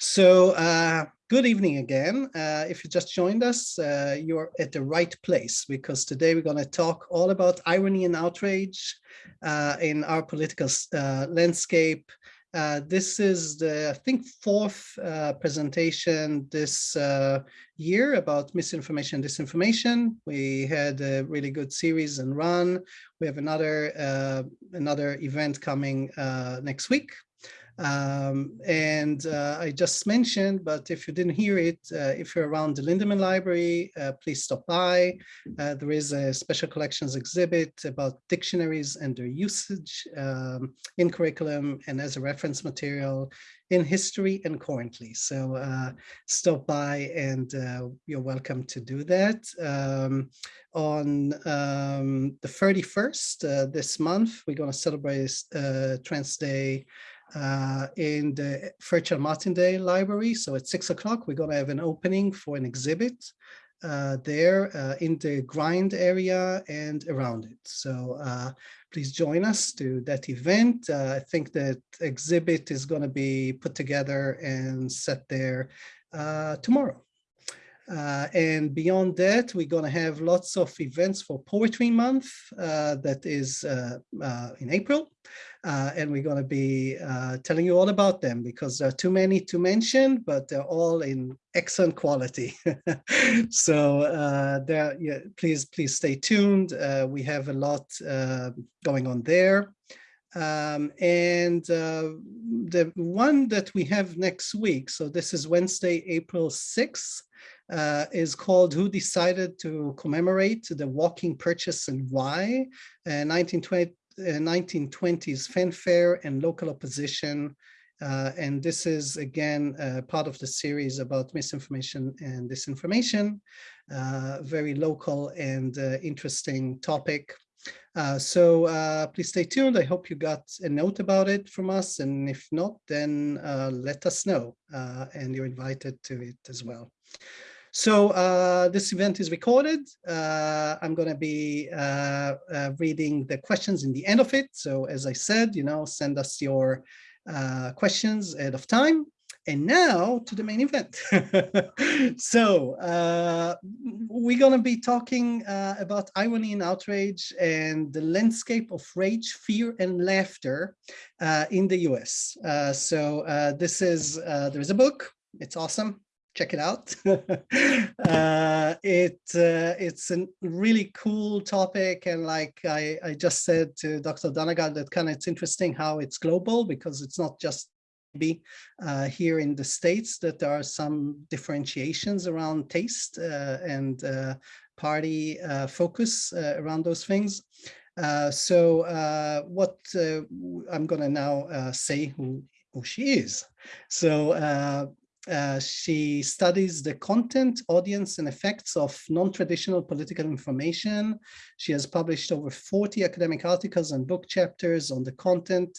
So uh, good evening again. Uh, if you just joined us, uh, you're at the right place because today we're going to talk all about irony and outrage uh, in our political uh, landscape. Uh, this is the, I think, fourth presentation this year about misinformation and disinformation. We had a really good series and run. We have another another event coming next week um, and uh, I just mentioned, but if you didn't hear it, uh, if you're around the Linderman Library, uh, please stop by. Uh, there is a special collections exhibit about dictionaries and their usage um, in curriculum and as a reference material in history and currently. So uh, stop by and uh, you're welcome to do that. Um, on um, the 31st this month, we're going to celebrate Trans Day uh, in the Fairchild Martindale Library. So at six o'clock, we're going to have an opening for an exhibit uh, there uh, in the grind area and around it. So uh, please join us to that event. Uh, I think that exhibit is going to be put together and set there uh, tomorrow. Uh, and beyond that, we're going to have lots of events for Poetry Month uh, that is uh, in April. Uh, and we're going to be uh, telling you all about them because there are too many to mention, but they're all in excellent quality. so there, yeah, please, please stay tuned. we have a lot going on there. Um, and the one that we have next week, so this is Wednesday, April 6th, uh, is called Who Decided to Commemorate the Walking Purchase and Why, uh, 1920, uh, 1920s fanfare and local opposition. Uh, and this is, again, uh, part of the series about misinformation and disinformation, uh, very local and interesting topic. Uh, so uh, please stay tuned. I hope you got a note about it from us. And if not, then uh, let us know. and you're invited to it as well. So uh, this event is recorded. Uh, I'm going to be uh, uh, reading the questions in the end of it. So as I said, you know, send us your uh, questions ahead of time. And now to the main event. so uh, we're going to be talking about irony and outrage and the landscape of rage, fear, and laughter in the US. so this is, there's a book. It's awesome check it out. uh, it uh, it's a really cool topic, and like I, I just said to Dr. Dannagal, that kind of it's interesting how it's global because it's not just be uh, here in the states that there are some differentiations around taste uh, and uh, party uh, focus around those things. so what I'm going to now say who who she is. So uh, she studies the content, audience, and effects of non-traditional political information. She has published over 40 academic articles and book chapters on the content,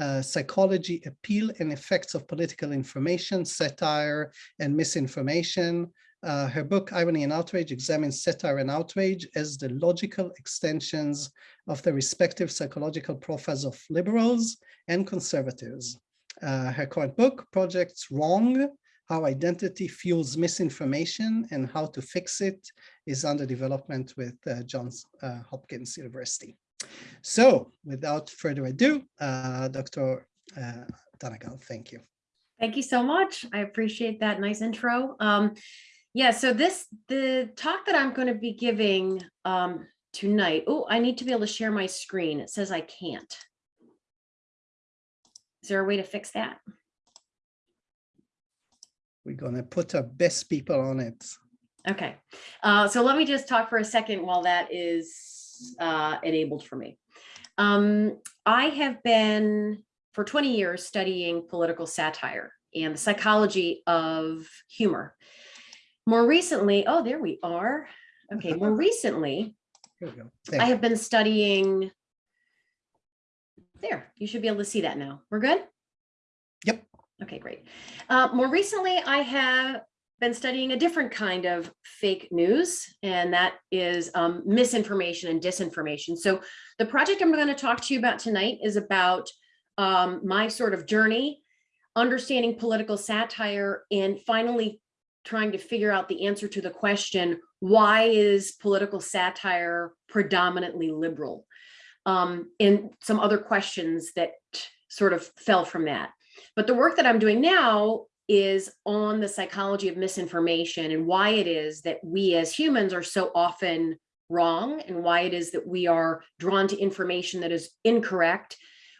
uh, psychology, appeal, and effects of political information, satire, and misinformation. Uh, her book, Irony and Outrage, examines satire and outrage as the logical extensions of the respective psychological profiles of liberals and conservatives. Uh, her current book, Projects Wrong, how identity fuels misinformation and how to fix it is under development with uh, Johns uh, Hopkins University. So without further ado, uh, Dr. Uh, thank you. Thank you so much. I appreciate that nice intro. Um, yeah, so this, the talk that I'm going to be giving um, tonight, oh, I need to be able to share my screen. It says I can't. Is there a way to fix that? We're going to put our best people on it. Okay, uh, so let me just talk for a second while that is uh, enabled for me. Um, I have been for 20 years studying political satire and the psychology of humor. More recently, oh, there we are. Okay, more recently, I have been studying, there, you should be able to see that now. We're good? Yep. Okay, great. Uh, more recently, I have been studying a different kind of fake news, and that is um, misinformation and disinformation. So the project I'm going to talk to you about tonight is about um, my sort of journey understanding political satire, and finally trying to figure out the answer to the question, why is political satire predominantly liberal? Um, and some other questions that sort of fell from that. But the work that I'm doing now is on the psychology of misinformation and why it is that we as humans are so often wrong and why it is that we are drawn to information that is incorrect.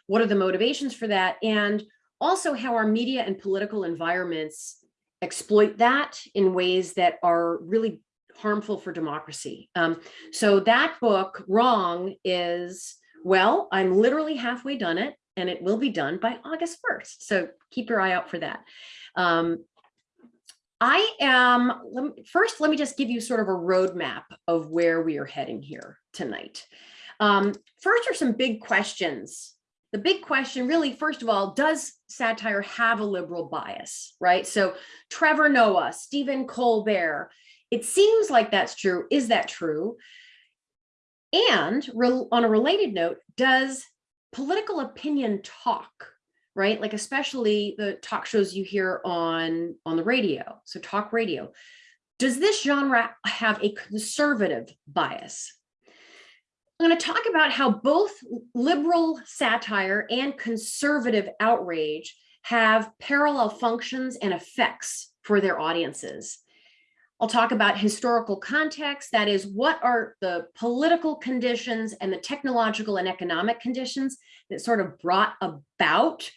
What are the motivations for that? And also how our media and political environments exploit that in ways that are really harmful for democracy. Um, so that book, Wrong, is, well, I'm literally halfway done it and it will be done by August 1st. So keep your eye out for that. Um, I am, let me, first, let me just give you sort of a roadmap of where we are heading here tonight. Um, first are some big questions. The big question really, first of all, does satire have a liberal bias, right? So Trevor Noah, Stephen Colbert, it seems like that's true. Is that true? And on a related note, does political opinion talk right? Like especially the talk shows you hear on, on the radio, so talk radio. Does this genre have a conservative bias? I'm going to talk about how both liberal satire and conservative outrage have parallel functions and effects for their audiences. I'll talk about historical context, that is, what are the political conditions and the technological and economic conditions that sort of brought about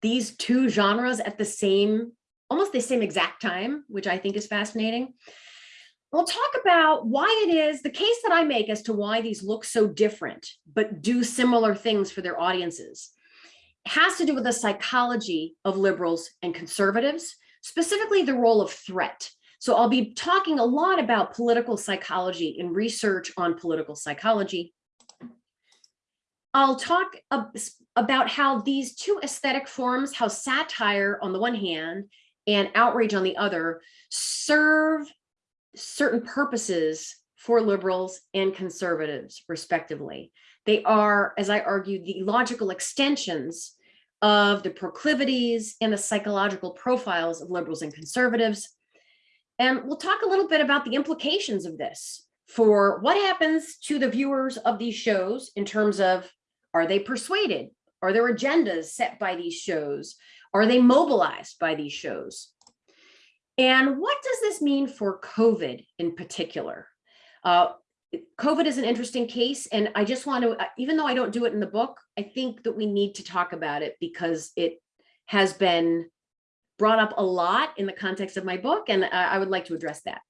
these two genres at the same, almost the same exact time, which I think is fascinating. We'll talk about why it is the case that I make as to why these look so different, but do similar things for their audiences. It has to do with the psychology of liberals and conservatives, specifically the role of threat. So I'll be talking a lot about political psychology and research on political psychology. I'll talk about how these two aesthetic forms, how satire on the one hand and outrage on the other, serve certain purposes for liberals and conservatives, respectively. They are, as I argue, the logical extensions of the proclivities and the psychological profiles of liberals and conservatives. And we'll talk a little bit about the implications of this for what happens to the viewers of these shows in terms of, are they persuaded? Are there agendas set by these shows? Are they mobilized by these shows? And what does this mean for COVID in particular? Uh, COVID is an interesting case, and I just want to, uh, even though I don't do it in the book, I think that we need to talk about it because it has been brought up a lot in the context of my book, and uh, I would like to address that.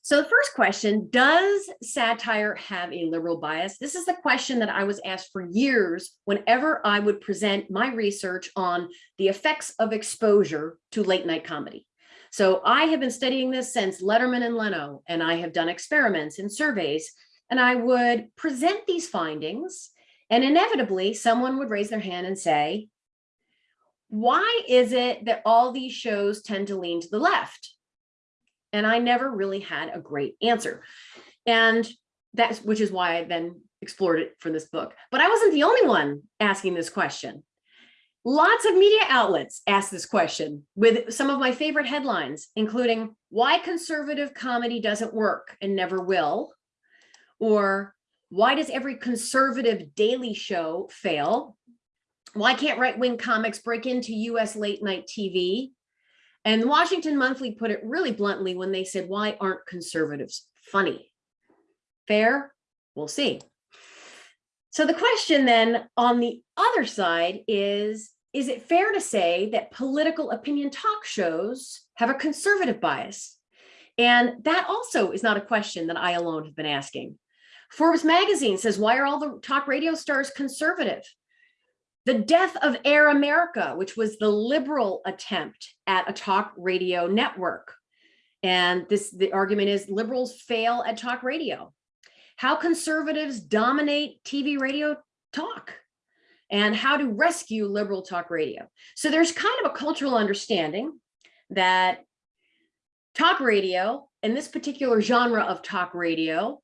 So the first question, does satire have a liberal bias? This is the question that I was asked for years whenever I would present my research on the effects of exposure to late night comedy. So I have been studying this since Letterman and Leno, and I have done experiments and surveys, and I would present these findings, and inevitably someone would raise their hand and say, why is it that all these shows tend to lean to the left? And I never really had a great answer. And that's which is why I then explored it for this book. But I wasn't the only one asking this question. Lots of media outlets asked this question with some of my favorite headlines, including why conservative comedy doesn't work and never will, or why does every conservative daily show fail? Why can't right-wing comics break into US late night TV? And the Washington Monthly put it really bluntly when they said, why aren't conservatives funny? Fair? We'll see. So the question then on the other side is, is it fair to say that political opinion talk shows have a conservative bias? And that also is not a question that I alone have been asking. Forbes magazine says, why are all the talk radio stars conservative? The death of Air America, which was the liberal attempt at a talk radio network. And this the argument is liberals fail at talk radio. How conservatives dominate TV radio talk and how to rescue liberal talk radio. So there's kind of a cultural understanding that talk radio and this particular genre of talk radio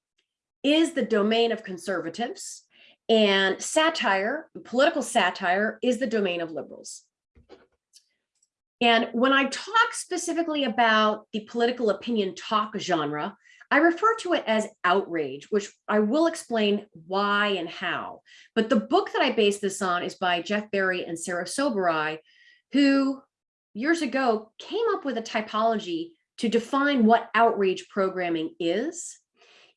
is the domain of conservatives and satire, political satire is the domain of liberals. And when I talk specifically about the political opinion talk genre, I refer to it as outrage, which I will explain why and how. But the book that I base this on is by Jeff Berry and Sarah Sobieraj, who years ago came up with a typology to define what outrage programming is.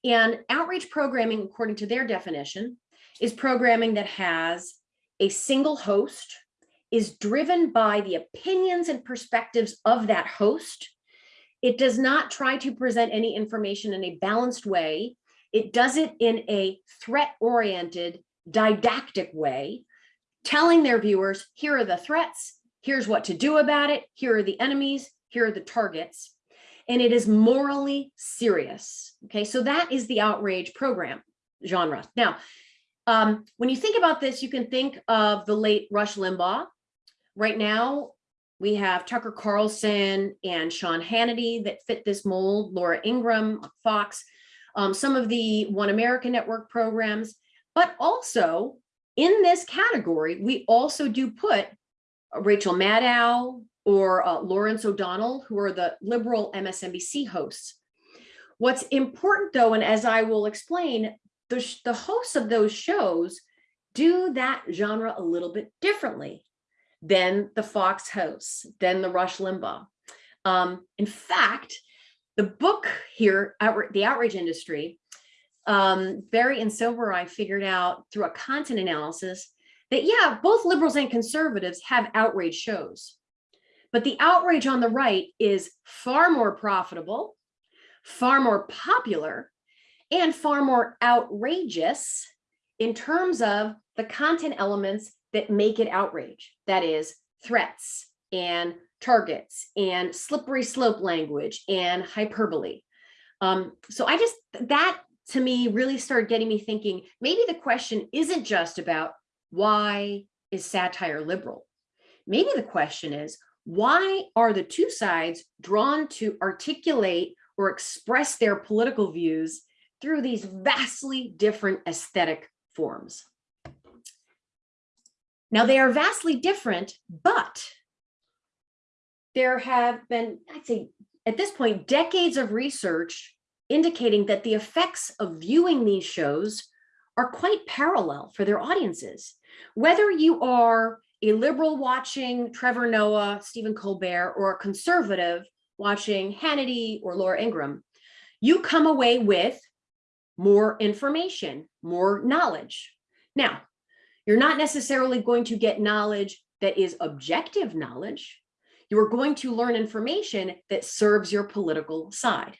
And outrage programming, according to their definition, is programming that has a single host, is driven by the opinions and perspectives of that host, it does not try to present any information in a balanced way. It does it in a threat-oriented, didactic way, telling their viewers, here are the threats, here's what to do about it, here are the enemies, here are the targets. And it is morally serious. Okay, so that is the outrage program genre. Now, um, when you think about this, you can think of the late Rush Limbaugh. Right now, we have Tucker Carlson and Sean Hannity that fit this mold, Laura Ingraham, Fox, um, some of the One America Network programs, but also in this category, we also do put Rachel Maddow or uh, Lawrence O'Donnell, who are the liberal MSNBC hosts. What's important though, and as I will explain, the, the hosts of those shows do that genre a little bit differently than the Fox hosts, than the Rush Limbaugh. Um, in fact, the book here, The Outrage Industry, um, Berry and Sobieraj figured out through a content analysis that, yeah, both liberals and conservatives have outrage shows. But the outrage on the right is far more profitable, far more popular, and far more outrageous in terms of the content elements that make it outrage. That is threats and targets and slippery slope language and hyperbole. Um, so I just, that to me really started getting me thinking, maybe the question isn't just about why is satire liberal? Maybe the question is, why are the two sides drawn to articulate or express their political views through these vastly different aesthetic forms? Now they are vastly different, but there have been, I'd say at this point, decades of research indicating that the effects of viewing these shows are quite parallel for their audiences. Whether you are a liberal watching Trevor Noah, Stephen Colbert, or a conservative watching Hannity or Laura Ingraham, you come away with more information, more knowledge. Now, you're not necessarily going to get knowledge that is objective knowledge. You are going to learn information that serves your political side.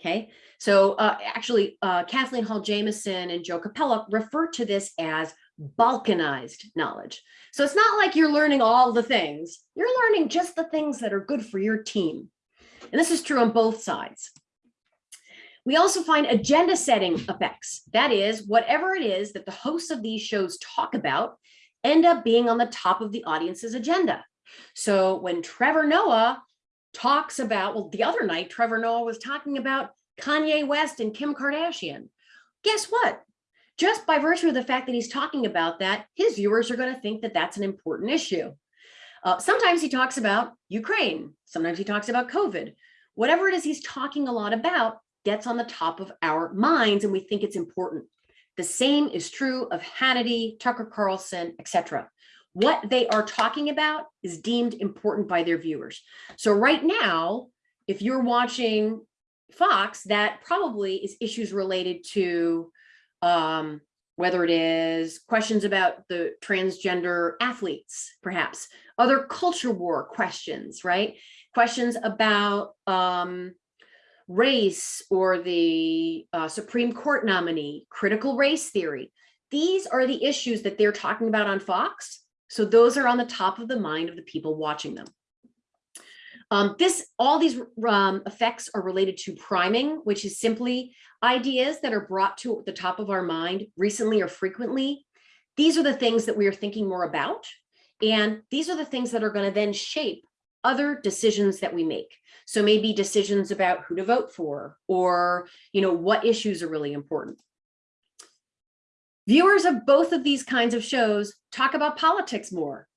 Okay, so uh, actually, uh, Kathleen Hall Jamieson and Joe Cappella refer to this as balkanized knowledge. So it's not like you're learning all the things, you're learning just the things that are good for your team. And this is true on both sides. We also find agenda setting effects. That is, whatever it is that the hosts of these shows talk about end up being on the top of the audience's agenda. So when Trevor Noah talks about, well, the other night, Trevor Noah was talking about Kanye West and Kim Kardashian. Guess what? Just by virtue of the fact that he's talking about that, his viewers are going to think that that's an important issue. Uh, sometimes he talks about Ukraine. Sometimes he talks about COVID. Whatever it is he's talking a lot about, gets on the top of our minds and we think it's important. The same is true of Hannity, Tucker Carlson, etc. What they are talking about is deemed important by their viewers. So right now, if you're watching Fox, that probably is issues related to um, whether it is questions about the transgender athletes, perhaps, other culture war questions, right? Questions about um, race or the uh, Supreme Court nominee, critical race theory. These are the issues that they're talking about on Fox. So those are on the top of the mind of the people watching them. Um, this, all these um, effects are related to priming, which is simply ideas that are brought to the top of our mind recently or frequently. These are the things that we are thinking more about. And these are the things that are going to then shape other decisions that we make. So maybe decisions about who to vote for or, you know, what issues are really important. Viewers of both of these kinds of shows talk about politics more.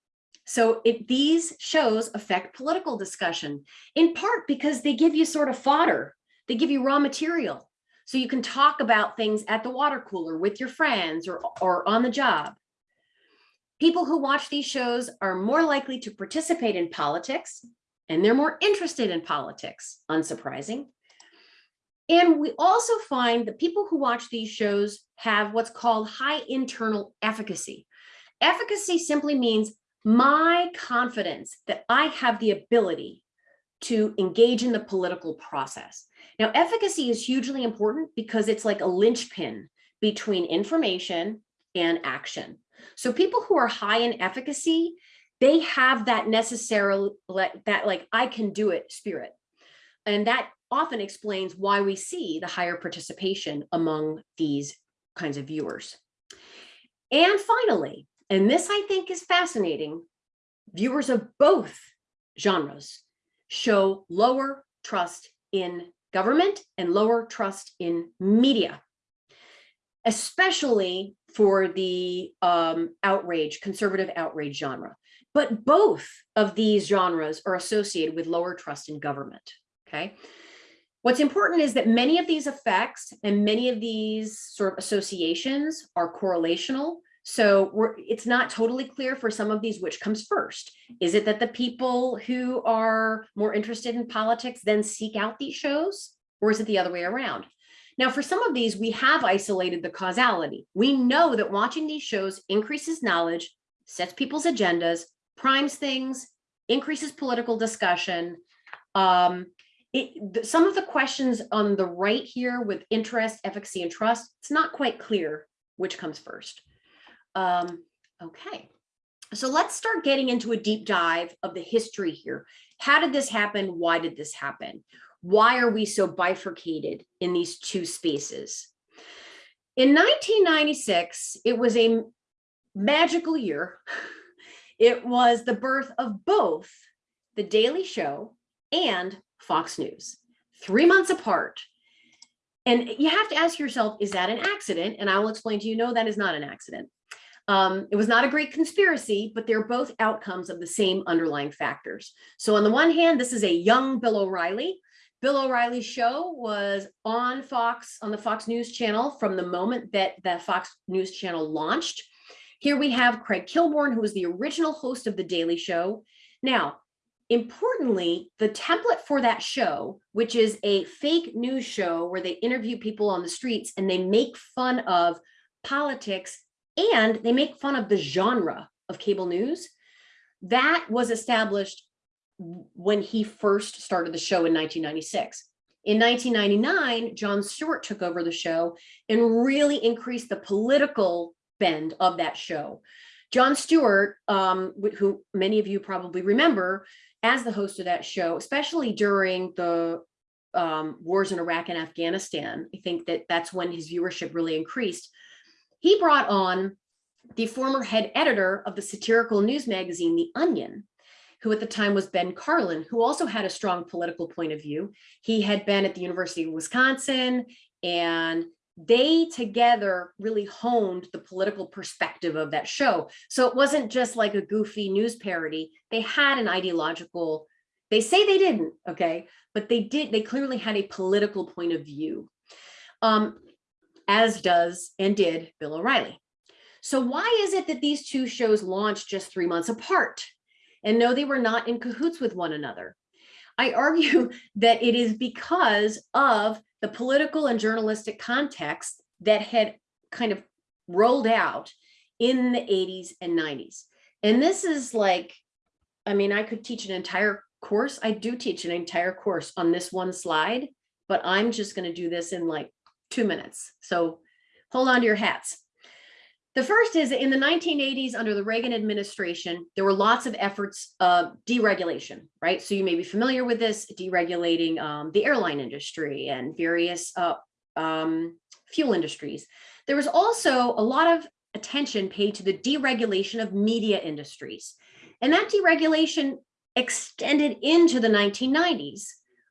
So it, these shows affect political discussion in part because they give you sort of fodder. They give you raw material. So you can talk about things at the water cooler with your friends or, or on the job. People who watch these shows are more likely to participate in politics and they're more interested in politics, unsurprising. And we also find that people who watch these shows have what's called high internal efficacy. Efficacy simply means my confidence that I have the ability to engage in the political process. Now, efficacy is hugely important because it's like a linchpin between information and action. So people who are high in efficacy, they have that necessarily that like I can do it spirit. And that often explains why we see the higher participation among these kinds of viewers. And finally, and this I think is fascinating, viewers of both genres show lower trust in government and lower trust in media, especially for the um, outrage, conservative outrage genre. But both of these genres are associated with lower trust in government, okay? What's important is that many of these effects and many of these sort of associations are correlational. So it's not totally clear for some of these which comes first. Is it that the people who are more interested in politics then seek out these shows? Or is it the other way around? Now, for some of these, we have isolated the causality. We know that watching these shows increases knowledge, sets people's agendas, primes things, increases political discussion, um, it, some of the questions on the right here with interest, efficacy, and trust, it's not quite clear which comes first. Um, okay, so let's start getting into a deep dive of the history here. How did this happen? Why did this happen? Why are we so bifurcated in these two spaces? In 1996, it was a magical year. It was the birth of both The Daily Show and Fox News, three months apart. And you have to ask yourself, is that an accident? And I will explain to you, no, that is not an accident. Um, it was not a great conspiracy, but they're both outcomes of the same underlying factors. So on the one hand, this is a young Bill O'Reilly. Bill O'Reilly's show was on Fox, on the Fox News channel from the moment that the Fox News channel launched. Here we have Craig Kilborn, who was the original host of The Daily Show. Now, Importantly, the template for that show, which is a fake news show where they interview people on the streets and they make fun of politics and they make fun of the genre of cable news, that was established when he first started the show in 1996. In 1999, Jon Stewart took over the show and really increased the political bend of that show. Jon Stewart, um, who many of you probably remember, as the host of that show, especially during the um, wars in Iraq and Afghanistan. I think that that's when his viewership really increased. He brought on the former head editor of the satirical news magazine, The Onion, who at the time was Ben Karlin, who also had a strong political point of view. He had been at the University of Wisconsin and they together really honed the political perspective of that show. So it wasn't just like a goofy news parody. They had an ideological, they say they didn't, okay, but they did, they clearly had a political point of view, um, as does and did Bill O'Reilly. So why is it that these two shows launched just three months apart? And no, they were not in cahoots with one another. I argue that it is because of the political and journalistic context that had kind of rolled out in the 80s and 90s. And this is like, I mean, I could teach an entire course. I do teach an entire course on this one slide, but I'm just going to do this in like two minutes. So hold on to your hats. The first is in the 1980s under the Reagan administration, there were lots of efforts of deregulation, right? So you may be familiar with this, deregulating um, the airline industry and various uh, um, fuel industries. There was also a lot of attention paid to the deregulation of media industries. And that deregulation extended into the 1990s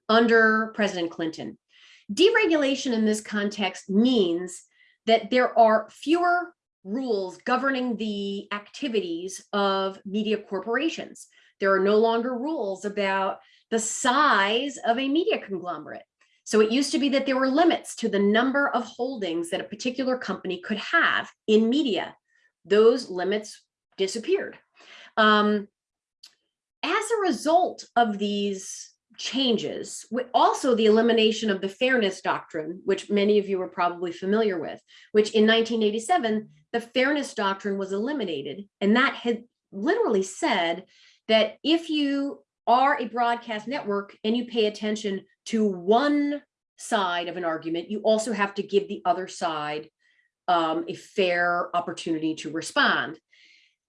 under President Clinton. Deregulation in this context means that there are fewer rules governing the activities of media corporations. There are no longer rules about the size of a media conglomerate. So it used to be that there were limits to the number of holdings that a particular company could have in media. Those limits disappeared. Um, as a result of these changes, also the elimination of the fairness doctrine, which many of you are probably familiar with, which in 1987, the fairness doctrine was eliminated. And that had literally said that if you are a broadcast network and you pay attention to one side of an argument, you also have to give the other side um, a fair opportunity to respond.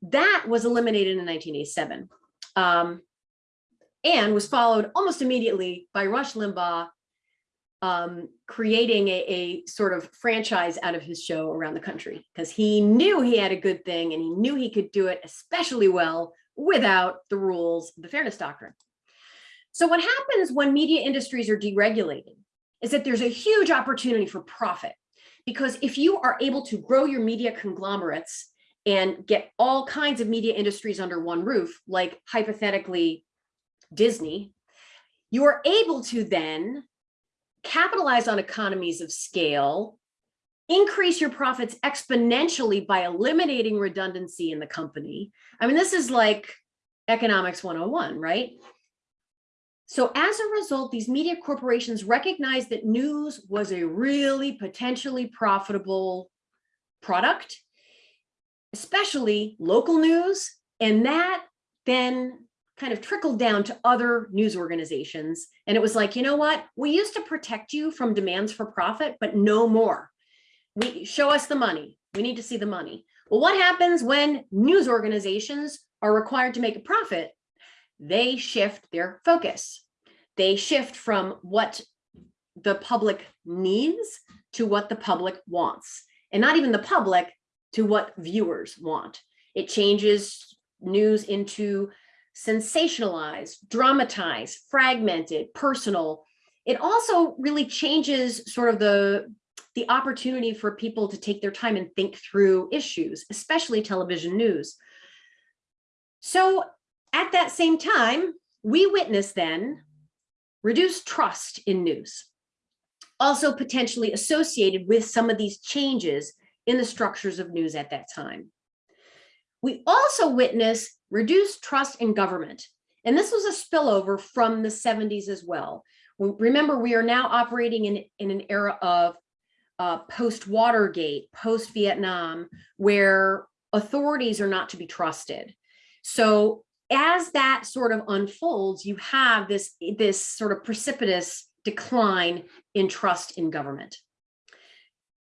That was eliminated in 1987 um, and was followed almost immediately by Rush Limbaugh um, creating a, a sort of franchise out of his show around the country because he knew he had a good thing and he knew he could do it especially well without the rules the fairness doctrine. So what happens when media industries are deregulated is that there's a huge opportunity for profit because if you are able to grow your media conglomerates and get all kinds of media industries under one roof, like hypothetically Disney, you are able to then capitalize on economies of scale, increase your profits exponentially by eliminating redundancy in the company. I mean, this is like economics 101, right? So as a result, these media corporations recognized that news was a really potentially profitable product, especially local news. And that then kind of trickled down to other news organizations. And it was like, you know what? We used to protect you from demands for profit, but no more. We show us the money. We need to see the money. Well, what happens when news organizations are required to make a profit? They shift their focus. They shift from what the public needs to what the public wants. And not even the public to what viewers want. It changes news into sensationalized, dramatized, fragmented, personal. It also really changes sort of the, the opportunity for people to take their time and think through issues, especially television news. So at that same time, we witness then reduced trust in news, also potentially associated with some of these changes in the structures of news at that time. We also witness reduced trust in government. And this was a spillover from the 70s as well. Remember, we are now operating in, in an era of uh, post-Watergate, post-Vietnam, where authorities are not to be trusted. So as that sort of unfolds, you have this, this sort of precipitous decline in trust in government.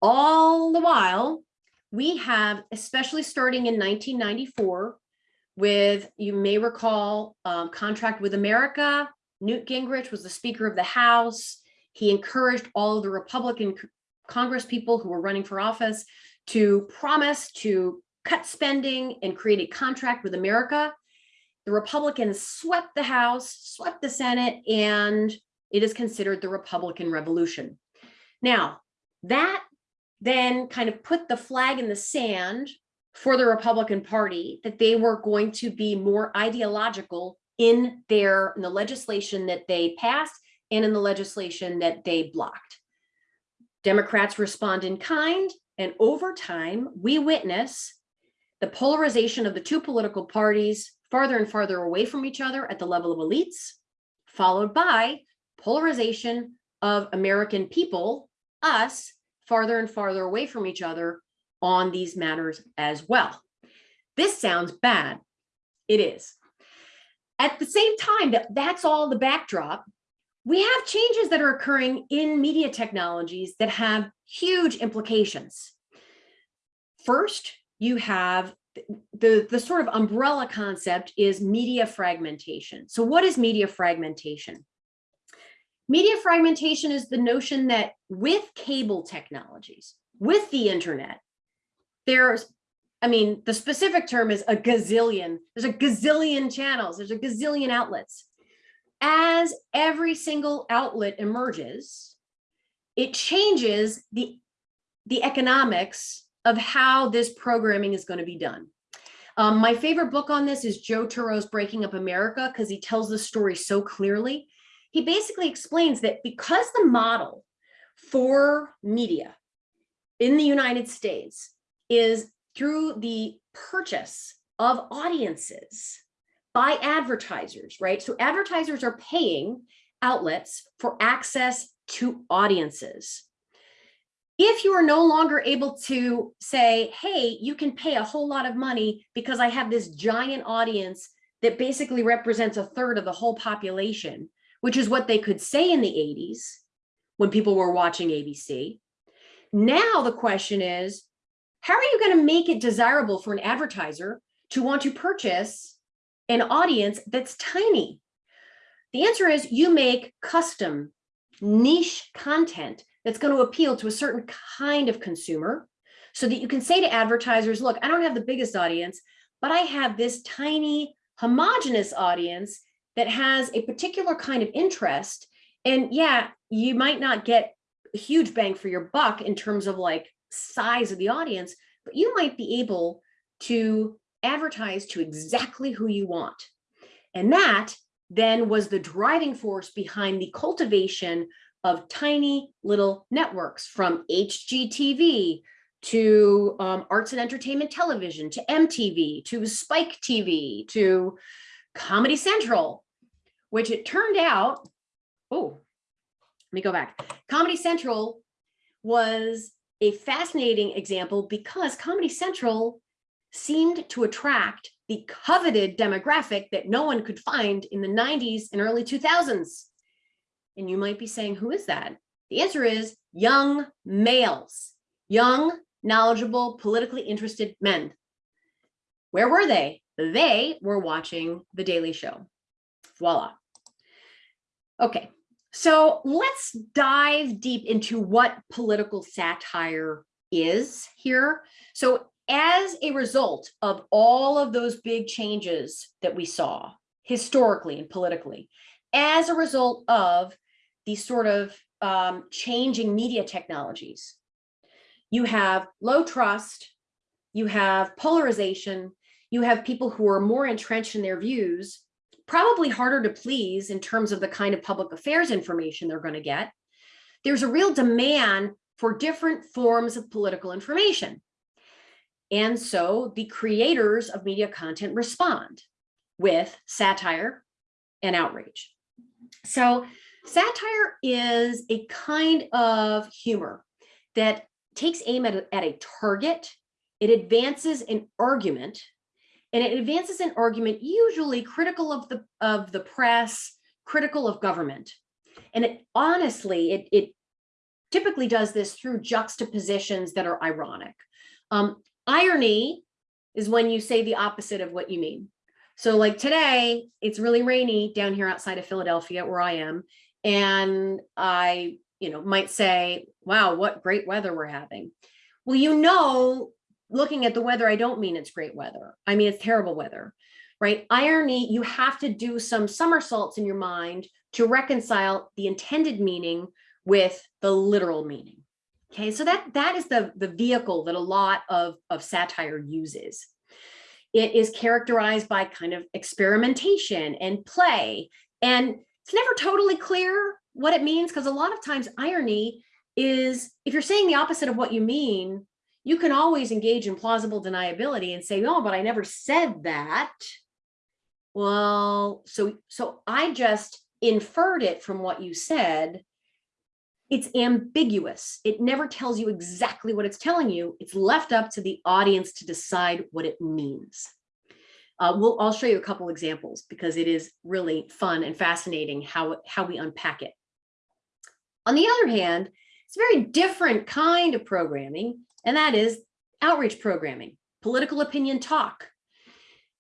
All the while, we have, especially starting in 1994, with, you may recall, um, Contract with America, Newt Gingrich was the Speaker of the House. He encouraged all of the Republican Congress people who were running for office to promise to cut spending and create a contract with America. The Republicans swept the House, swept the Senate, and it is considered the Republican Revolution. Now, that then kind of put the flag in the sand for the Republican Party that they were going to be more ideological in their in the legislation that they passed and in the legislation that they blocked. Democrats respond in kind, and over time, we witness the polarization of the two political parties farther and farther away from each other at the level of elites, followed by polarization of American people, us, farther and farther away from each other on these matters as well. This sounds bad. It is. At the same time, that that's all the backdrop, we have changes that are occurring in media technologies that have huge implications. First, you have the, the sort of umbrella concept is media fragmentation. So what is media fragmentation? Media fragmentation is the notion that with cable technologies, with the internet, there's, I mean, the specific term is a gazillion. There's a gazillion channels. There's a gazillion outlets. As every single outlet emerges, it changes the, the economics of how this programming is going to be done. Um, my favorite book on this is Joe Turow's Breaking Up America because he tells the story so clearly. He basically explains that because the model for media in the United States is through the purchase of audiences by advertisers, right? So advertisers are paying outlets for access to audiences. If you are no longer able to say, hey, you can pay a whole lot of money because I have this giant audience that basically represents a third of the whole population, which is what they could say in the 80s when people were watching ABC. Now the question is, how are you going to make it desirable for an advertiser to want to purchase an audience that's tiny? The answer is you make custom niche content that's going to appeal to a certain kind of consumer so that you can say to advertisers, look, I don't have the biggest audience, but I have this tiny homogenous audience that has a particular kind of interest. And yeah, you might not get a huge bang for your buck in terms of like size of the audience, but you might be able to advertise to exactly who you want. And that then was the driving force behind the cultivation of tiny little networks from HGTV to um, arts and entertainment television, to MTV, to Spike TV, to Comedy Central, which it turned out, oh, let me go back. Comedy Central was a fascinating example because Comedy Central seemed to attract the coveted demographic that no one could find in the 90s and early 2000s. And you might be saying, who is that? The answer is young males, young, knowledgeable, politically interested men. Where were they? They were watching The Daily Show. Voila. Okay, so let's dive deep into what political satire is here. So as a result of all of those big changes that we saw historically and politically, as a result of these sort of um, changing media technologies, you have low trust, you have polarization, you have people who are more entrenched in their views probably harder to please in terms of the kind of public affairs information they're going to get. There's a real demand for different forms of political information. And so the creators of media content respond with satire and outrage. So satire is a kind of humor that takes aim at a, at a target. It advances an argument and it advances an argument usually critical of the of the press, critical of government. And it honestly, it, it typically does this through juxtapositions that are ironic. Um, irony is when you say the opposite of what you mean. So like today, it's really rainy down here outside of Philadelphia where I am. And I, you know, might say, wow, what great weather we're having. Well, you know, looking at the weather, I don't mean it's great weather. I mean, it's terrible weather, right? Irony, you have to do some somersaults in your mind to reconcile the intended meaning with the literal meaning. Okay, so that that is the, the vehicle that a lot of, of satire uses. It is characterized by kind of experimentation and play. And it's never totally clear what it means because a lot of times irony is if you're saying the opposite of what you mean, you can always engage in plausible deniability and say, no, but I never said that. Well, so, so I just inferred it from what you said. It's ambiguous. It never tells you exactly what it's telling you. It's left up to the audience to decide what it means. Uh, we'll, I'll show you a couple examples because it is really fun and fascinating how, how we unpack it. On the other hand, it's a very different kind of programming and that is outrage programming, political opinion talk.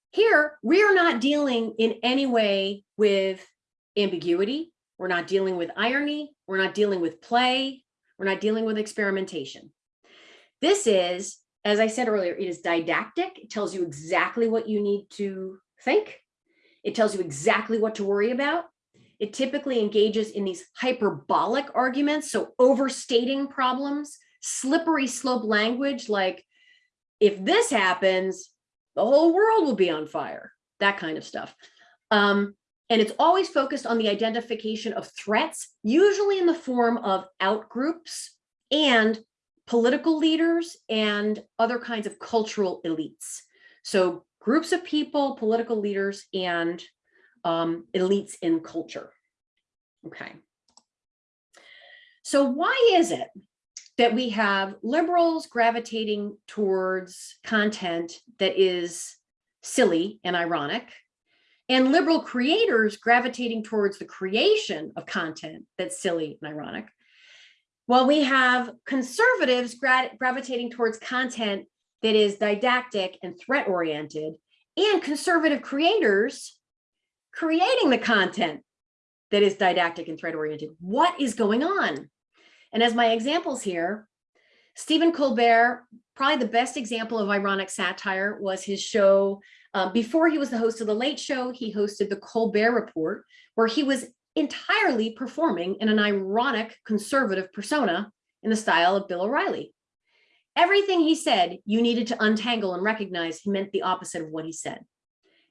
Here, we are not dealing in any way with ambiguity. We're not dealing with irony. We're not dealing with play. We're not dealing with experimentation. This is, as I said earlier, it is didactic. It tells you exactly what you need to think. It tells you exactly what to worry about. It typically engages in these hyperbolic arguments, so overstating problems, slippery slope language like if this happens, the whole world will be on fire, that kind of stuff. Um, and it's always focused on the identification of threats, usually in the form of outgroups and political leaders and other kinds of cultural elites. So groups of people, political leaders, and um, elites in culture. Okay. So why is it that we have liberals gravitating towards content that is silly and ironic, and liberal creators gravitating towards the creation of content that's silly and ironic, while we have conservatives gra gravitating towards content that is didactic and threat oriented, and conservative creators creating the content that is didactic and threat oriented. What is going on? And as my examples here, Stephen Colbert, probably the best example of ironic satire was his show. Uh, before he was the host of The Late Show, he hosted The Colbert Report, where he was entirely performing in an ironic conservative persona in the style of Bill O'Reilly. Everything he said, you needed to untangle and recognize he meant the opposite of what he said.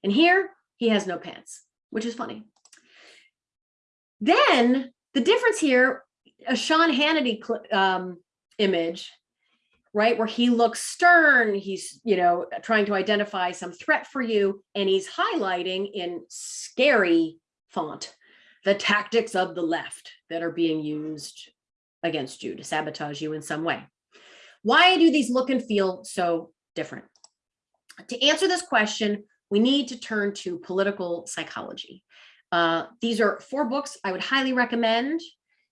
And here, he has no pants, which is funny. Then the difference here a Sean Hannity um, image, right, where he looks stern, he's, you know, trying to identify some threat for you, and he's highlighting in scary font the tactics of the left that are being used against you to sabotage you in some way. Why do these look and feel so different? To answer this question, we need to turn to political psychology. Uh, these are four books I would highly recommend.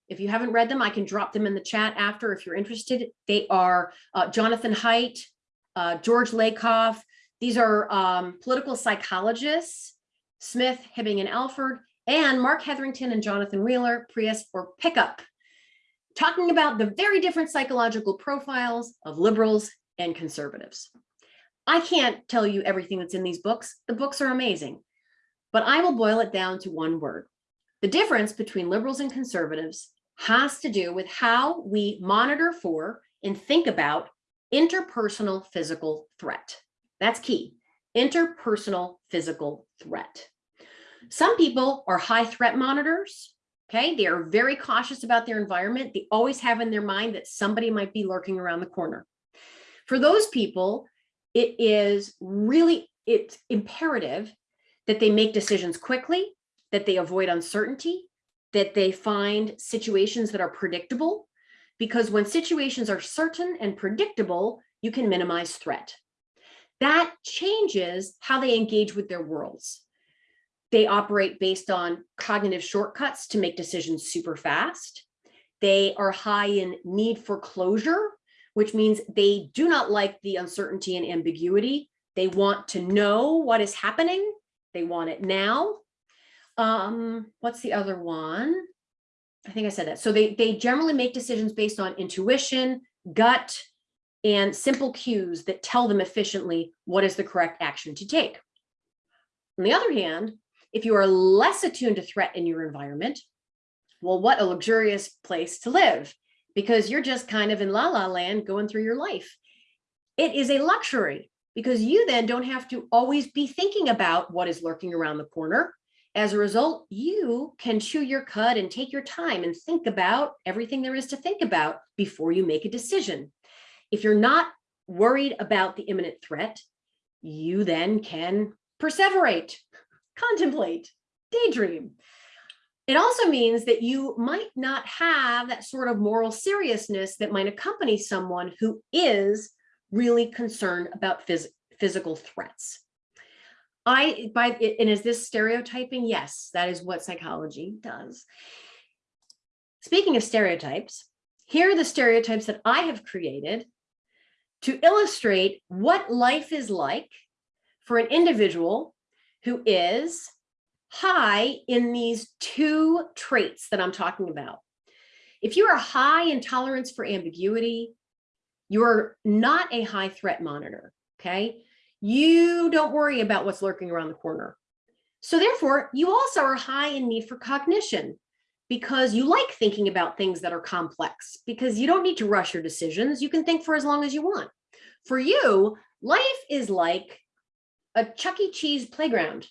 If you haven't read them, I can drop them in the chat after if you're interested. They are uh, Jonathan Haidt, uh, George Lakoff. These are um, political psychologists, Smith, Hibbing, and Alford, and Marc Hetherington and Jonathan Wheeler, Prius or Pickup, talking about the very different psychological profiles of liberals and conservatives. I can't tell you everything that's in these books. The books are amazing, but I will boil it down to one word. The difference between liberals and conservatives has to do with how we monitor for and think about interpersonal physical threat. That's key, interpersonal physical threat. Some people are high threat monitors. Okay, they are very cautious about their environment. They always have in their mind that somebody might be lurking around the corner. For those people, it is really, it's imperative that they make decisions quickly, that they avoid uncertainty, that they find situations that are predictable, because when situations are certain and predictable, you can minimize threat. That changes how they engage with their worlds. They operate based on cognitive shortcuts to make decisions super fast. They are high in need for closure, which means they do not like the uncertainty and ambiguity. They want to know what is happening. They want it now. Um, what's the other one? I think I said that. So they, they generally make decisions based on intuition, gut, and simple cues that tell them efficiently what is the correct action to take. On the other hand, if you are less attuned to threat in your environment, well, what a luxurious place to live because you're just kind of in la la land going through your life. It is a luxury because you then don't have to always be thinking about what is lurking around the corner as a result, you can chew your cud and take your time and think about everything there is to think about before you make a decision. If you're not worried about the imminent threat, you then can perseverate, contemplate, daydream. It also means that you might not have that sort of moral seriousness that might accompany someone who is really concerned about phys physical threats. I by and is this stereotyping? Yes, that is what psychology does. Speaking of stereotypes, here are the stereotypes that I have created to illustrate what life is like for an individual who is high in these two traits that I'm talking about. If you are high in tolerance for ambiguity, you're not a high threat monitor, okay? You don't worry about what's lurking around the corner. So therefore, you also are high in need for cognition because you like thinking about things that are complex because you don't need to rush your decisions. You can think for as long as you want. For you, life is like a Chuck E. Cheese playground,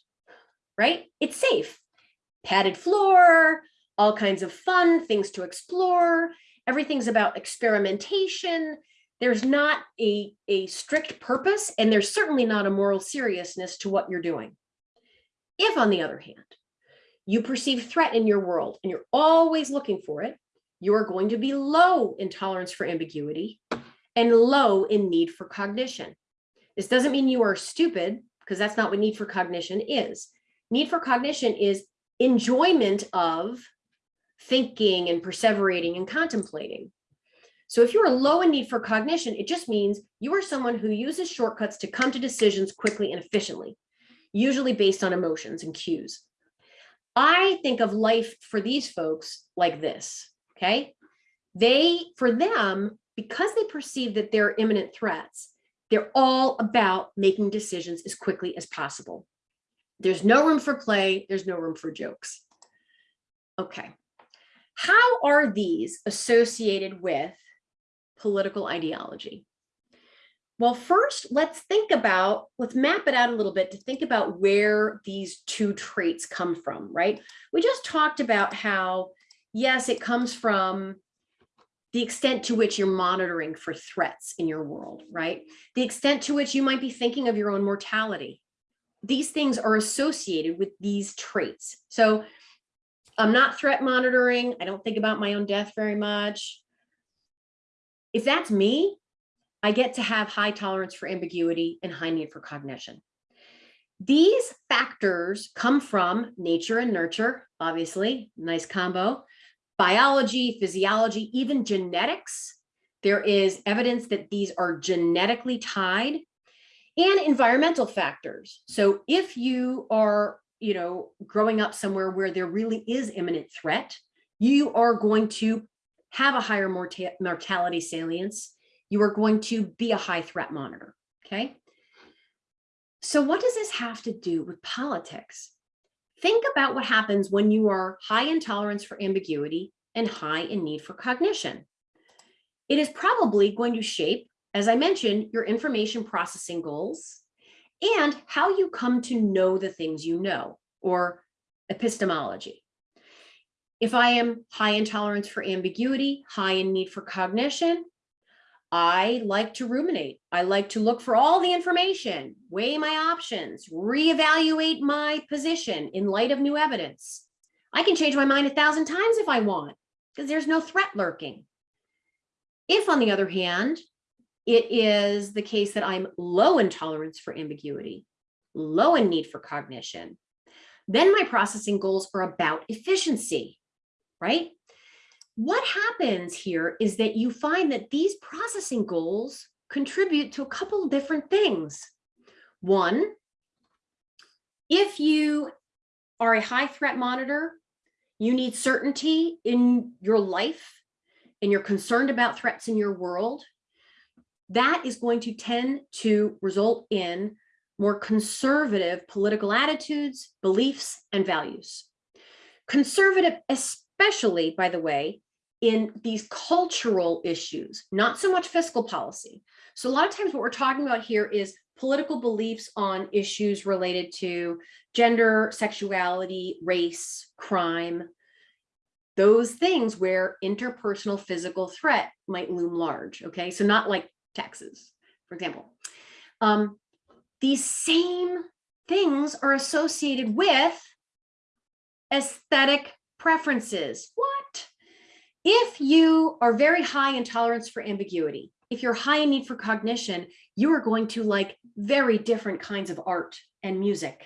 right? It's safe, padded floor, all kinds of fun things to explore. Everything's about experimentation. There's not a, a strict purpose, and there's certainly not a moral seriousness to what you're doing. If, on the other hand, you perceive threat in your world and you're always looking for it, you are going to be low in tolerance for ambiguity and low in need for cognition. This doesn't mean you are stupid because that's not what need for cognition is. Need for cognition is enjoyment of thinking and perseverating and contemplating. So if you're low in need for cognition, it just means you are someone who uses shortcuts to come to decisions quickly and efficiently, usually based on emotions and cues. I think of life for these folks like this, okay? They, for them, because they perceive that they're imminent threats, they're all about making decisions as quickly as possible. There's no room for play. There's no room for jokes. Okay. How are these associated with political ideology? Well, first, let's think about, let's map it out a little bit to think about where these two traits come from, right? We just talked about how, yes, it comes from the extent to which you're monitoring for threats in your world, right? The extent to which you might be thinking of your own mortality. These things are associated with these traits. So I'm not threat monitoring. I don't think about my own death very much. If that's me, I get to have high tolerance for ambiguity and high need for cognition. These factors come from nature and nurture, obviously, nice combo, biology, physiology, even genetics. There is evidence that these are genetically tied and environmental factors. So if you are, you know, growing up somewhere where there really is imminent threat, you are going to have a higher mortality salience you are going to be a high threat monitor, okay? So what does this have to do with politics? Think about what happens when you are high in tolerance for ambiguity and high in need for cognition. It is probably going to shape, as I mentioned, your information processing goals and how you come to know the things you know, or epistemology. If I am high in tolerance for ambiguity, high in need for cognition, I like to ruminate. I like to look for all the information, weigh my options, reevaluate my position in light of new evidence. I can change my mind a thousand times if I want, because there's no threat lurking. If, on the other hand, it is the case that I'm low in tolerance for ambiguity, low in need for cognition, then my processing goals are about efficiency, right? What happens here is that you find that these processing goals contribute to a couple different things. One, if you are a high threat monitor, you need certainty in your life and you're concerned about threats in your world, that is going to tend to result in more conservative political attitudes, beliefs, and values. Conservative, especially, by the way, in these cultural issues, not so much fiscal policy. So a lot of times what we're talking about here is political beliefs on issues related to gender, sexuality, race, crime, those things where interpersonal physical threat might loom large. Okay, so not like taxes, for example. Um, these same things are associated with aesthetic preferences. What? If you are very high in tolerance for ambiguity, if you're high in need for cognition, you are going to like very different kinds of art and music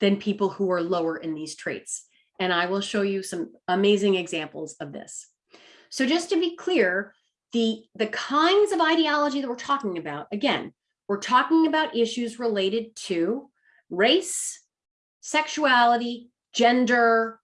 than people who are lower in these traits. And I will show you some amazing examples of this. So just to be clear, the, the kinds of ideology that we're talking about, again, we're talking about issues related to race, sexuality, gender,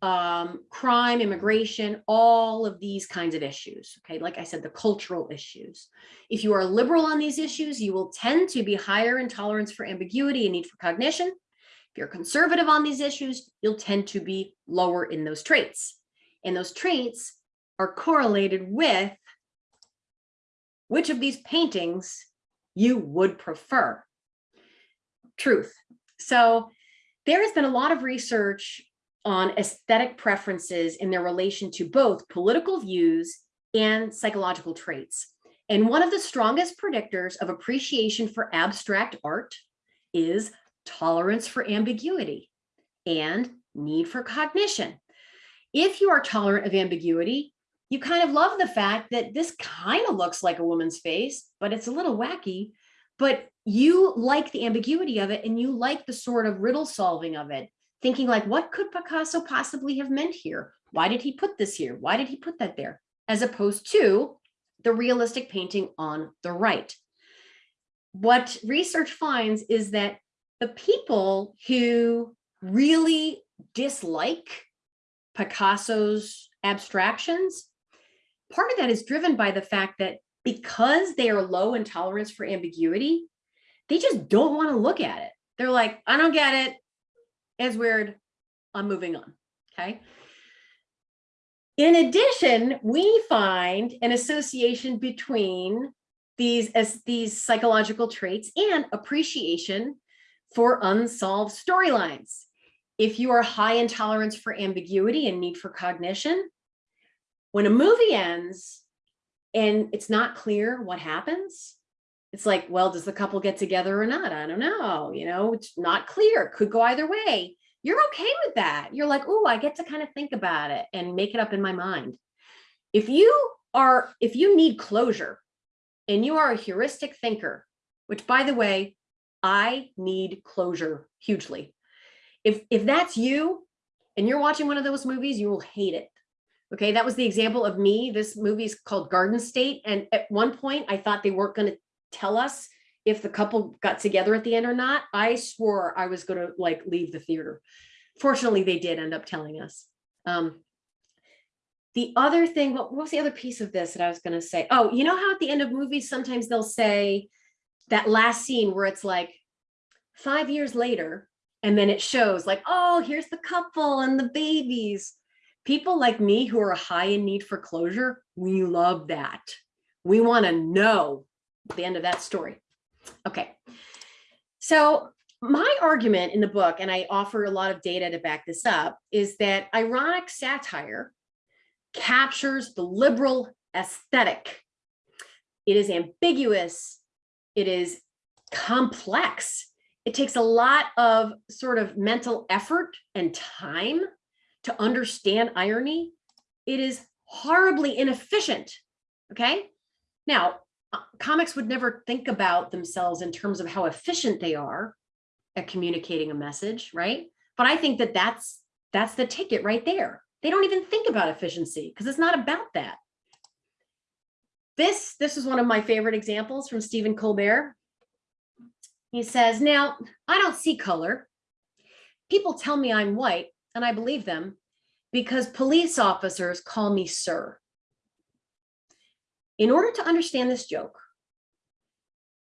um, crime, immigration, all of these kinds of issues. Okay, like I said, the cultural issues. If you are liberal on these issues, you will tend to be higher in tolerance for ambiguity and need for cognition. If you're conservative on these issues, you'll tend to be lower in those traits. And those traits are correlated with which of these paintings you would prefer. Truth. So there has been a lot of research on aesthetic preferences in their relation to both political views and psychological traits. And one of the strongest predictors of appreciation for abstract art is tolerance for ambiguity and need for cognition. If you are tolerant of ambiguity, you kind of love the fact that this kind of looks like a woman's face, but it's a little wacky, but you like the ambiguity of it and you like the sort of riddle solving of it, thinking like, what could Picasso possibly have meant here? Why did he put this here? Why did he put that there? As opposed to the realistic painting on the right. What research finds is that the people who really dislike Picasso's abstractions, part of that is driven by the fact that because they are low in tolerance for ambiguity, they just don't want to look at it. They're like, I don't get it. It's weird. I'm moving on. Okay. In addition, we find an association between these as these psychological traits and appreciation for unsolved storylines. If you are high in tolerance for ambiguity and need for cognition, when a movie ends and it's not clear what happens, it's like, well, does the couple get together or not? I don't know. You know, it's not clear. Could go either way you're okay with that. You're like, oh, I get to kind of think about it and make it up in my mind. If you are, if you need closure and you are a heuristic thinker, which by the way, I need closure hugely. If, if that's you and you're watching one of those movies, you will hate it. Okay, that was the example of me. This movie is called Garden State. And at one point I thought they weren't going to tell us if the couple got together at the end or not, I swore I was going to like leave the theater. Fortunately, they did end up telling us. Um, the other thing, what, what was the other piece of this that I was going to say? Oh, you know how at the end of movies, sometimes they'll say that last scene where it's like five years later, and then it shows like, oh, here's the couple and the babies. People like me who are high in need for closure, we love that. We want to know the end of that story. Okay, so my argument in the book, and I offer a lot of data to back this up, is that ironic satire captures the liberal aesthetic. It is ambiguous. It is complex. It takes a lot of sort of mental effort and time to understand irony. It is horribly inefficient. Okay. Now, Uh, comics would never think about themselves in terms of how efficient they are at communicating a message, right? But I think that that's that's the ticket right there. They don't even think about efficiency because it's not about that. This this is one of my favorite examples from Stephen Colbert. He says, now I don't see color. People tell me I'm white and I believe them because police officers call me sir. In order to understand this joke,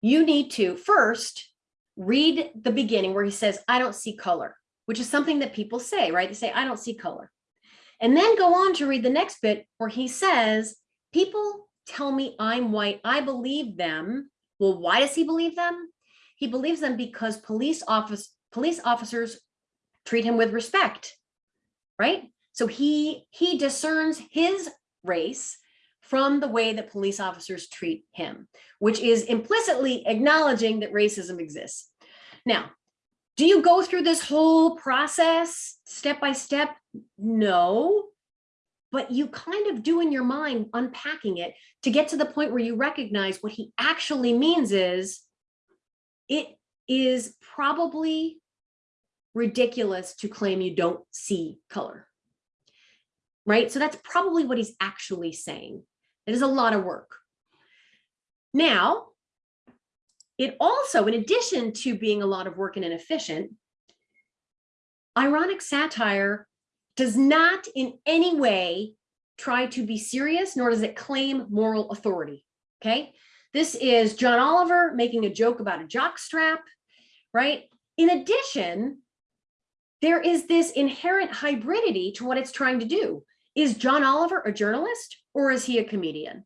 you need to first read the beginning where he says, I don't see color, which is something that people say, right? They say, I don't see color. And then go on to read the next bit where he says, people tell me I'm white. I believe them. Well, why does he believe them? He believes them because police office police officers treat him with respect, right? So he he discerns his race from the way that police officers treat him, which is implicitly acknowledging that racism exists. Now, do you go through this whole process step by step? No, but you kind of do in your mind unpacking it to get to the point where you recognize what he actually means is it is probably ridiculous to claim you don't see color right so that's probably what he's actually saying it is a lot of work. Now, it also, in addition to being a lot of work and inefficient, ironic satire does not in any way try to be serious, nor does it claim moral authority, okay? This is John Oliver making a joke about a jock strap, right? In addition, there is this inherent hybridity to what it's trying to do. Is John Oliver a journalist or is he a comedian?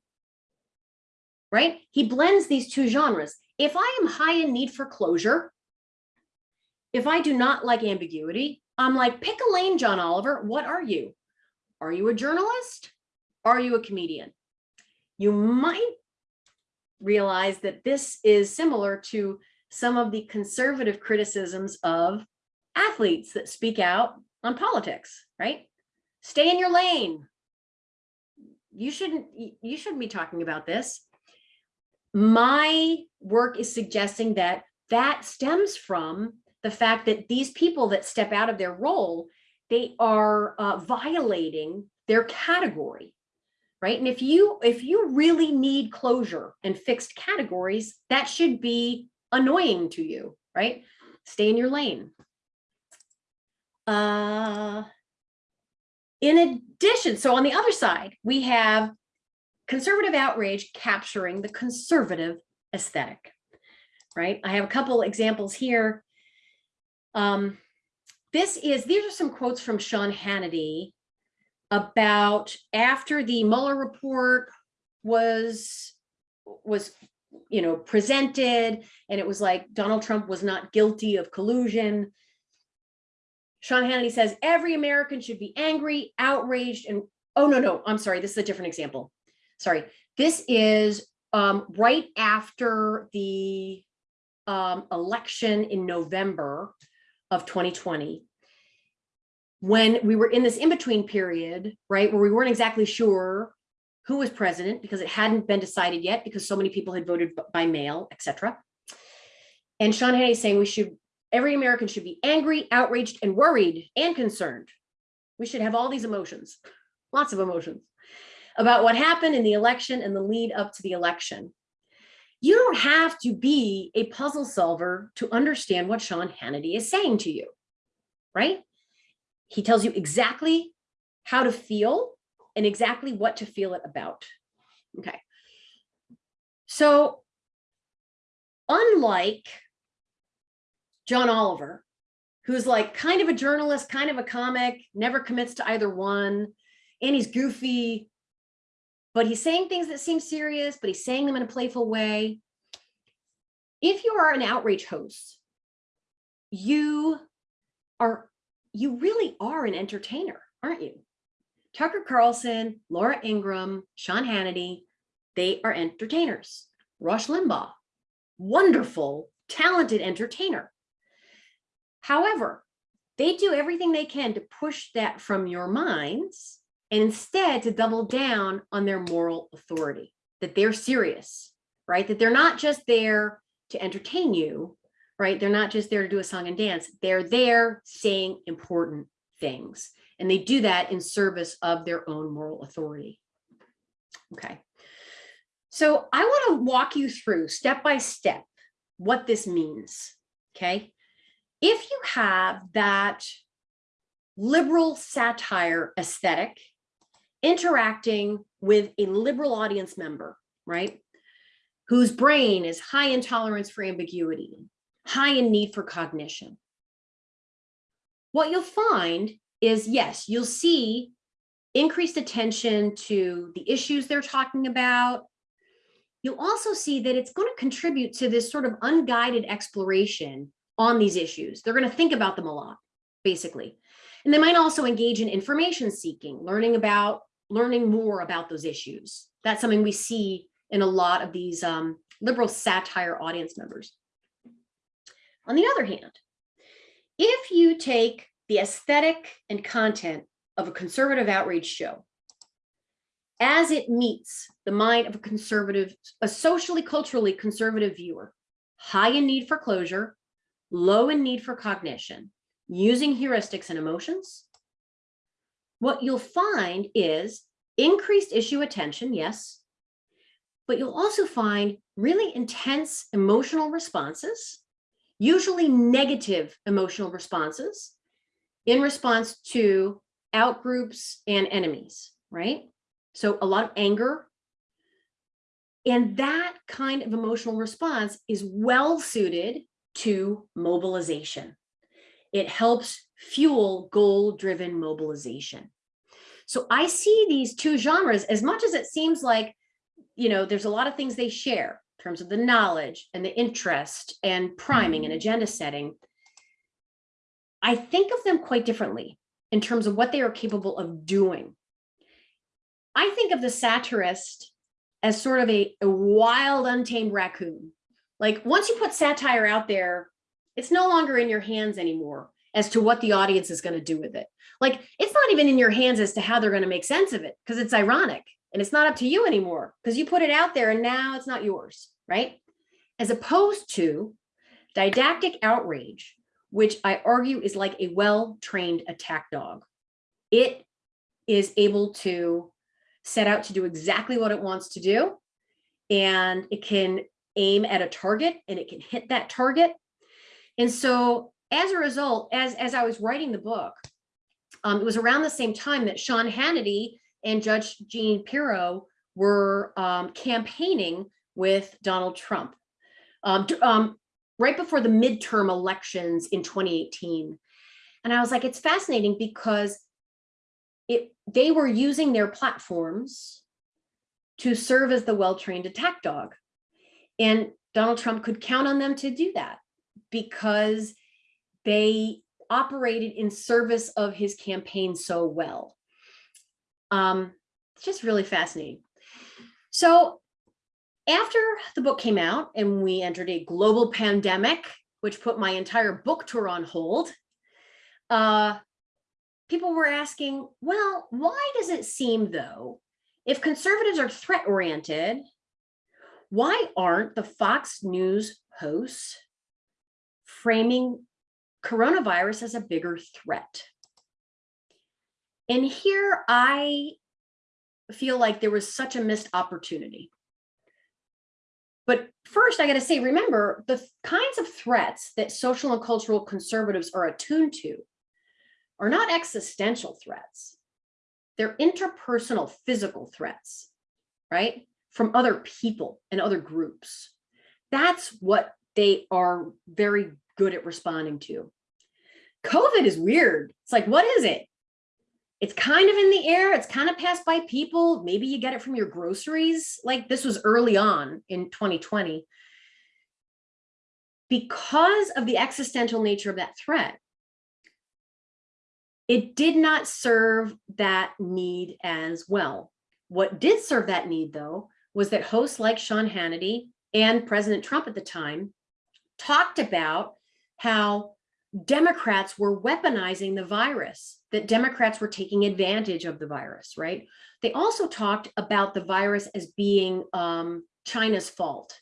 Right? He blends these two genres. if I am high in need for closure, if I do not like ambiguity, I'm like, pick a lane, John Oliver. What are you? Are you a journalist? Are you a comedian? You might realize that this is similar to some of the conservative criticisms of athletes that speak out on politics, right? Stay in your lane. You shouldn't, you shouldn't be talking about this. My work is suggesting that that stems from the fact that these people that step out of their role, they are uh, violating their category, right? And if you if you really need closure and fixed categories, that should be annoying to you, right? Stay in your lane. Uh, in addition, so on the other side, we have conservative outrage capturing the conservative aesthetic, right? I have a couple examples here. Um, this is, these are some quotes from Sean Hannity about after the Mueller report was, was, you know, presented and it was like Donald Trump was not guilty of collusion. Sean Hannity says every American should be angry, outraged, and oh, no, no, I'm sorry. This is a different example. Sorry. This is um, right after the um, election in November of 2020 when we were in this in-between period, right, where we weren't exactly sure who was president because it hadn't been decided yet because so many people had voted by mail, etc. And Sean Hannity is saying we should, every American should be angry, outraged, and worried and concerned. We should have all these emotions, lots of emotions about what happened in the election and the lead up to the election. You don't have to be a puzzle solver to understand what Sean Hannity is saying to you, right? He tells you exactly how to feel and exactly what to feel it about. Okay. So unlike John Oliver, who's like kind of a journalist, kind of a comic, never commits to either one, and he's goofy, but he's saying things that seem serious, but he's saying them in a playful way. If you are an outrage host, you are, you really are an entertainer, aren't you? Tucker Carlson, Laura Ingraham, Sean Hannity, they are entertainers. Rush Limbaugh, wonderful, talented entertainer. However, they do everything they can to push that from your minds and instead to double down on their moral authority, that they're serious, right? That they're not just there to entertain you, right? They're not just there to do a song and dance. They're there saying important things. And they do that in service of their own moral authority. Okay. So I want to walk you through step by step what this means. Okay. If you have that liberal satire aesthetic interacting with a liberal audience member, right? Whose brain is high in tolerance for ambiguity, high in need for cognition. What you'll find is, yes, you'll see increased attention to the issues they're talking about. You'll also see that it's going to contribute to this sort of unguided exploration on these issues. They're going to think about them a lot, basically. And they might also engage in information seeking, learning about learning more about those issues. That's something we see in a lot of these um, liberal satire audience members. On the other hand, if you take the aesthetic and content of a conservative outrage show, as it meets the mind of a conservative, a socially, culturally conservative viewer, high in need for closure, low in need for cognition, using heuristics and emotions, what you'll find is increased issue attention, yes, but you'll also find really intense emotional responses, usually negative emotional responses in response to outgroups and enemies, right? So a lot of anger. And that kind of emotional response is well suited to mobilization. It helps fuel goal-driven mobilization. So I see these two genres as much as it seems like, you know, there's a lot of things they share. in terms of the knowledge and the interest and priming Mm-hmm. and agenda setting, I think of them quite differently in terms of what they are capable of doing. I think of the satirist as sort of a, a wild, untamed raccoon. Like once you put satire out there, it's no longer in your hands anymore as to what the audience is going to do with it. Like it's not even in your hands as to how they're going to make sense of it because it's ironic and it's not up to you anymore because you put it out there and now it's not yours, right? As opposed to didactic outrage, which I argue is like a well-trained attack dog. It is able to set out to do exactly what it wants to do. And it can aim at a target and it can hit that target. And so as a result, as, as I was writing the book, um, it was around the same time that Sean Hannity and Judge Jean Pirro were um, campaigning with Donald Trump. Um, um, right before the midterm elections in 2018. And I was like, it's fascinating because it they were using their platforms to serve as the well-trained attack dog. And Donald Trump could count on them to do that because they operated in service of his campaign so well. Um, it's just really fascinating. So after the book came out and we entered a global pandemic, which put my entire book tour on hold, uh, people were asking, well, why does it seem though, if conservatives are threat oriented, why aren't the Fox News hosts framing coronavirus as a bigger threat? And here I feel like there was such a missed opportunity. But first, I got to say, remember the kinds of threats that social and cultural conservatives are attuned to are not existential threats. They're interpersonal physical threats, right? From other people and other groups. That's what they are very good at responding to. COVID is weird. It's like, what is it? It's kind of in the air. It's kind of passed by people. Maybe you get it from your groceries. Like this was early on in 2020. Because of the existential nature of that threat, it did not serve that need as well. What did serve that need, though, was that hosts like Sean Hannity and President Trump at the time talked about how Democrats were weaponizing the virus, that Democrats were taking advantage of the virus, right? They also talked about the virus as being um, China's fault.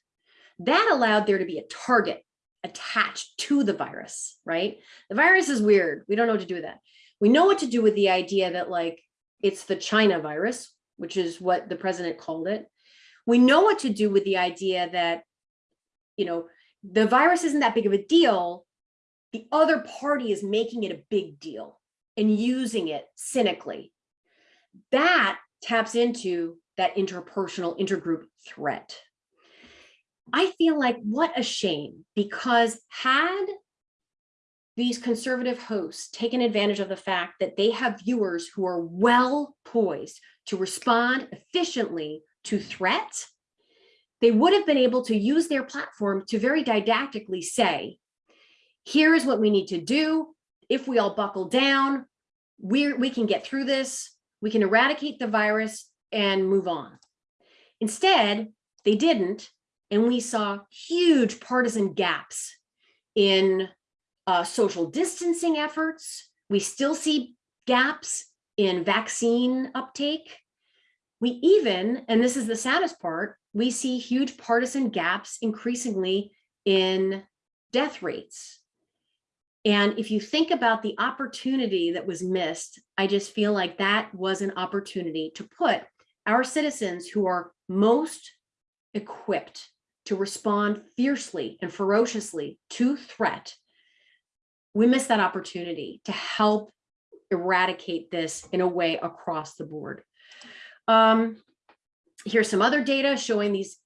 That allowed there to be a target attached to the virus, right? The virus is weird. We don't know what to do with that. We know what to do with the idea that like it's the China virus, which is what the president called it. We know what to do with the idea that, you know, the virus isn't that big of a deal. The other party is making it a big deal and using it cynically. That taps into that interpersonal intergroup threat. I feel like what a shame because had these conservative hosts taken advantage of the fact that they have viewers who are well poised to respond efficiently to threat, they would have been able to use their platform to very didactically say, here is what we need to do. If we all buckle down, we we can get through this. We can eradicate the virus and move on. Instead, they didn't. And we saw huge partisan gaps in uh, social distancing efforts. We still see gaps in vaccine uptake. We even, and this is the saddest part, we see huge partisan gaps increasingly in death rates. And if you think about the opportunity that was missed, I just feel like that was an opportunity to put our citizens who are most equipped to respond fiercely and ferociously to threat. We missed that opportunity to help eradicate this in a way across the board. Um, here's some other data showing these.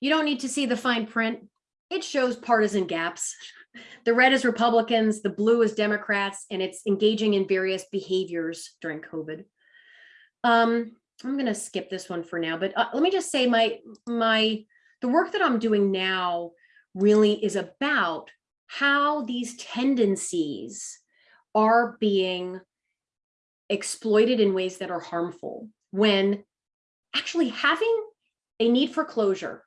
You don't need to see the fine print. It shows partisan gaps. The red is Republicans, the blue is Democrats, and it's engaging in various behaviors during COVID. Um, I'm going to skip this one for now, but uh, let me just say my my the work that I'm doing now really is about how these tendencies are being exploited in ways that are harmful when actually having a need for closure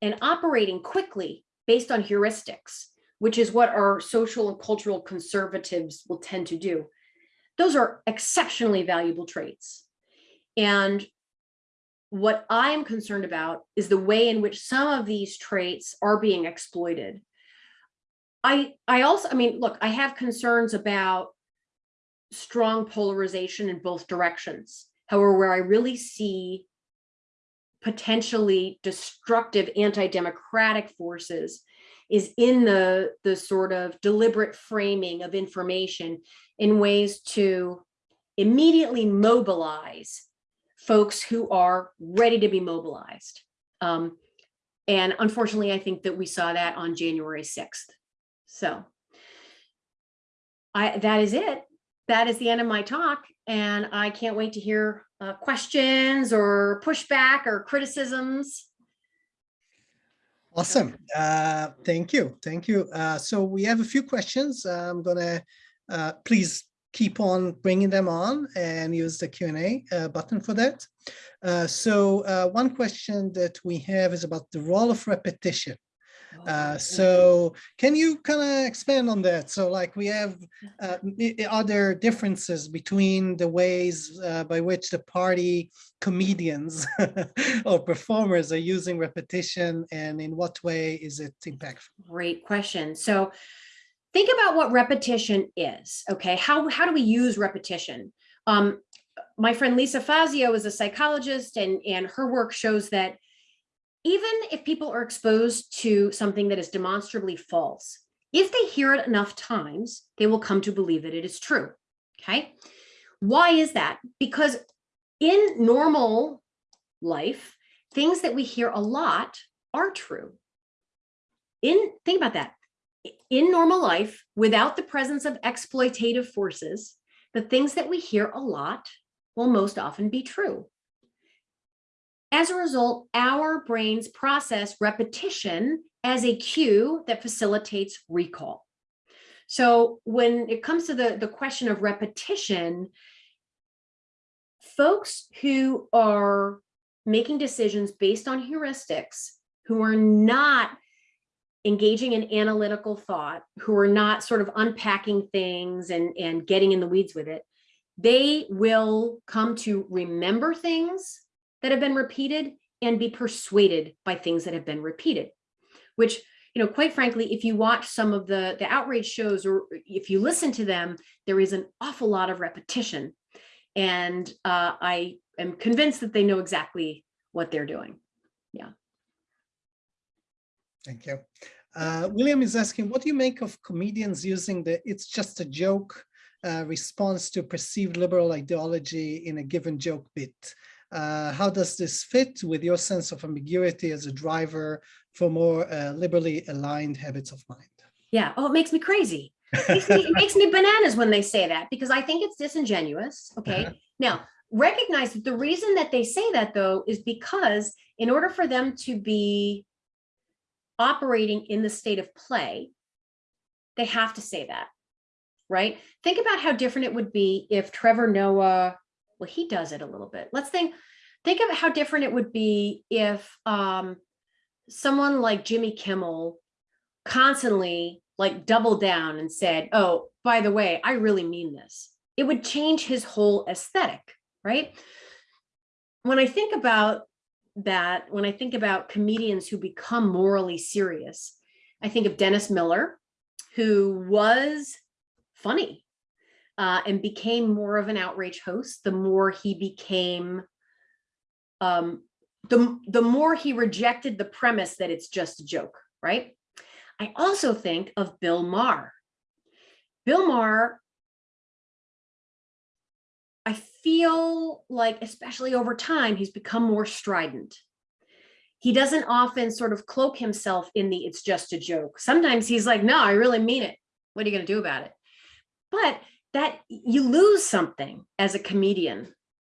and operating quickly based on heuristics, which is what our social and cultural conservatives will tend to do. Those are exceptionally valuable traits. And what I'm concerned about is the way in which some of these traits are being exploited. I, I also, I mean, look, I have concerns about strong polarization in both directions. However, where I really see potentially destructive anti-democratic forces is in the, the sort of deliberate framing of information in ways to immediately mobilize folks who are ready to be mobilized. Um, and unfortunately, I think that we saw that on January 6th. So I, that is it. That is the end of my talk. And I can't wait to hear uh, questions or pushback or criticisms. Awesome. Uh, thank you. Thank you. Uh, so we have a few questions. I'm gonna uh, please keep on bringing them on and use the Q&A uh, button for that. Uh, so uh, one question that we have is about the role of repetition. Uh, so can you kind of expand on that? So like we have, uh, are there differences between the ways uh, by which the party comedians or performers are using repetition and in what way is it impactful? Great question. So think about what repetition is, okay? How, how do we use repetition? Um, my friend Lisa Fazio is a psychologist and, and her work shows that even if people are exposed to something that is demonstrably false, if they hear it enough times, they will come to believe that it is true, okay? Why is that? Because in normal life, things that we hear a lot are true. In Think about that. In normal life, without the presence of exploitative forces, the things that we hear a lot will most often be true. As a result, our brains process repetition as a cue that facilitates recall. So when it comes to the, the question of repetition, folks who are making decisions based on heuristics, who are not engaging in analytical thought, who are not sort of unpacking things and, and getting in the weeds with it, they will come to remember things that have been repeated and be persuaded by things that have been repeated, which, you know, quite frankly, if you watch some of the, the outrage shows or if you listen to them, there is an awful lot of repetition. And uh, I am convinced that they know exactly what they're doing. Yeah. Thank you. Uh, William is asking, what do you make of comedians using the it's just a joke uh, response to perceived liberal ideology in a given joke bit? Uh, how does this fit with your sense of ambiguity as a driver for more uh, liberally aligned habits of mind? Yeah. Oh, it makes me crazy. It makes me, it makes me bananas when they say that because I think it's disingenuous. Okay. Uh -huh. Now, recognize that the reason that they say that though is because in order for them to be operating in the state of play, they have to say that, right? Think about how different it would be if Trevor Noah well, he does it a little bit. Let's think, think of how different it would be if um, someone like Jimmy Kimmel constantly like doubled down and said, oh, by the way, I really mean this. It would change his whole aesthetic, right? When I think about that, when I think about comedians who become morally serious, I think of Dennis Miller, who was funny uh, and became more of an outrage host, the more he became, um, the, the more he rejected the premise that it's just a joke, right? I also think of Bill Maher. Bill Maher, I feel like, especially over time, he's become more strident. He doesn't often sort of cloak himself in the it's just a joke. Sometimes he's like, no, I really mean it. What are you going to do about it? But that you lose something as a comedian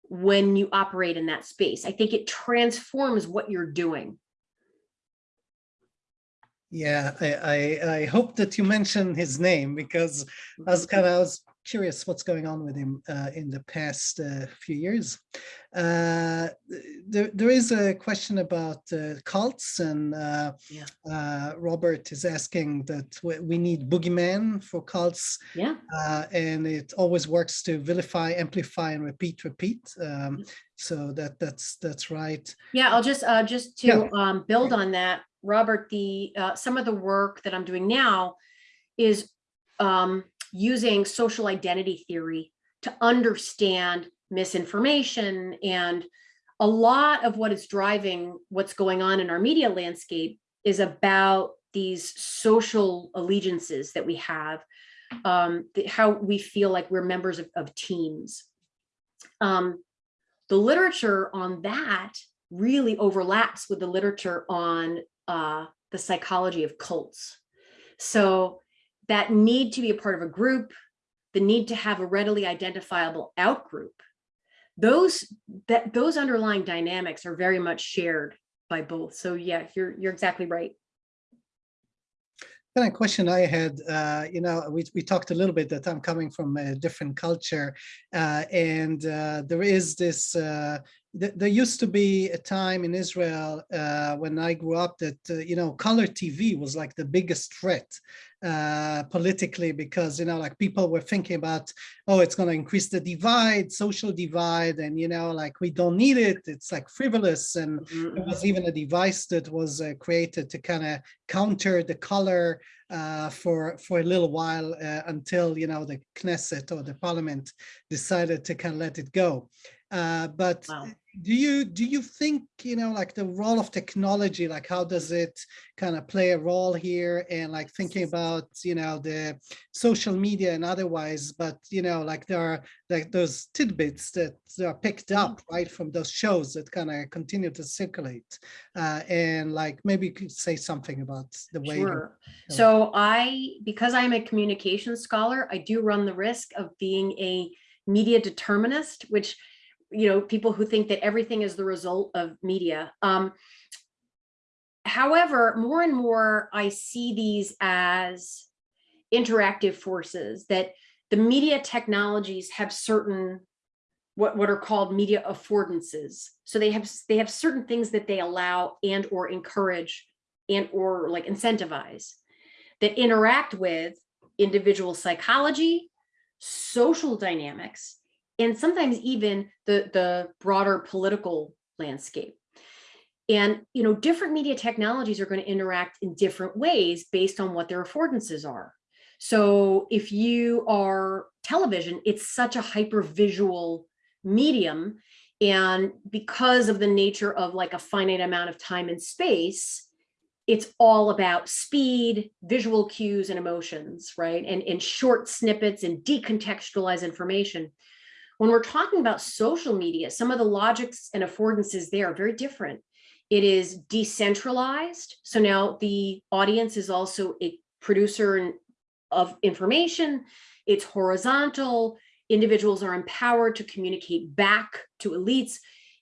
when you operate in that space. I think it transforms what you're doing. Yeah, I, I, I hope that you mention his name because I was mm-hmm. kind of, I was curious what's going on with him uh, in the past uh, few years. Uh, there, there is a question about uh, cults and uh, Yeah. uh, Robert is asking that we, need boogeyman for cults Yeah, uh, and it always works to vilify, amplify and repeat, repeat. Um, so that that's that's right. yeah, I'll just, uh, just Yeah. to, um, build on that, Robert, the, uh, some of the work that I'm doing now is, um, using social identity theory to understand misinformation and a lot of what is driving what's going on in our media landscape is about these social allegiances that we have, um, how we feel like we're members of, of teams. Um, the literature on that really overlaps with the literature on uh, the psychology of cults. So that need to be a part of a group, the need to have a readily identifiable outgroup, those that those underlying dynamics are very much shared by both. So yeah, you're you're exactly right. kind of question I had, uh, you know, we, we talked a little bit that I'm coming from a different culture uh, and uh, there is this, uh, th there used to be a time in Israel uh, when I grew up that, uh, you know, color TV was like the biggest threat uh, politically because, you know, like people were thinking about, oh, it's going to increase the divide, social divide, and, you know, like we don't need it. It's like frivolous and there was even a device that was uh, created to kind of counter the color uh, for for a little while uh, until you know the Knesset or the Parliament decided to kind of let it go. Uh, but Wow. do you do you think you know like the role of technology, like how does it kind of play a role here, and like thinking about you know the social media and otherwise, but you know like there are like those tidbits that are picked up right from those shows that kind of continue to circulate, uh, and like maybe you could say something about the way. you- Sure. So I, because I'm a communications scholar, I do run the risk of being a media determinist, which, you know, people who think that everything is the result of media. Um, however, more and more I see these as interactive forces that the media technologies have certain what, what are called media affordances. So they have they have certain things that they allow and or encourage and or like incentivize that interact with individual psychology, social dynamics, and sometimes even the, the broader political landscape. And you know, different media technologies are going to interact in different ways based on what their affordances are. So if you are television, it's such a hyper visual medium. And because of the nature of like a finite amount of time and space, it's all about speed, visual cues and emotions, right? And, and short snippets and decontextualized information. When we're talking about social media, some of the logics and affordances there are very different. It is decentralized. So now the audience is also a producer of information. It's horizontal. Individuals are empowered to communicate back to elites.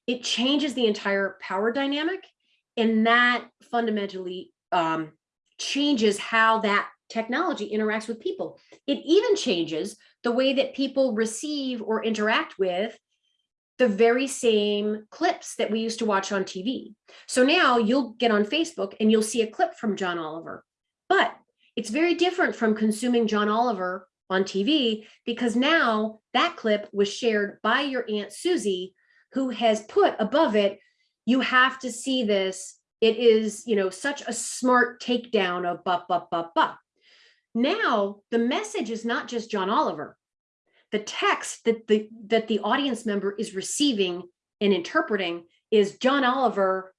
It changes the entire power dynamic and that fundamentally um, changes how that technology interacts with people. It even changes the way that people receive or interact with the very same clips that we used to watch on TV. So now you'll get on Facebook and you'll see a clip from John Oliver, but it's very different from consuming John Oliver on TV because now that clip was shared by your Aunt Susie, who has put above it, you have to see this. It is, you know, such a smart takedown of bup, bup, bup, bup. Now the message is not just John Oliver. The text that the that the audience member is receiving and interpreting is John Oliver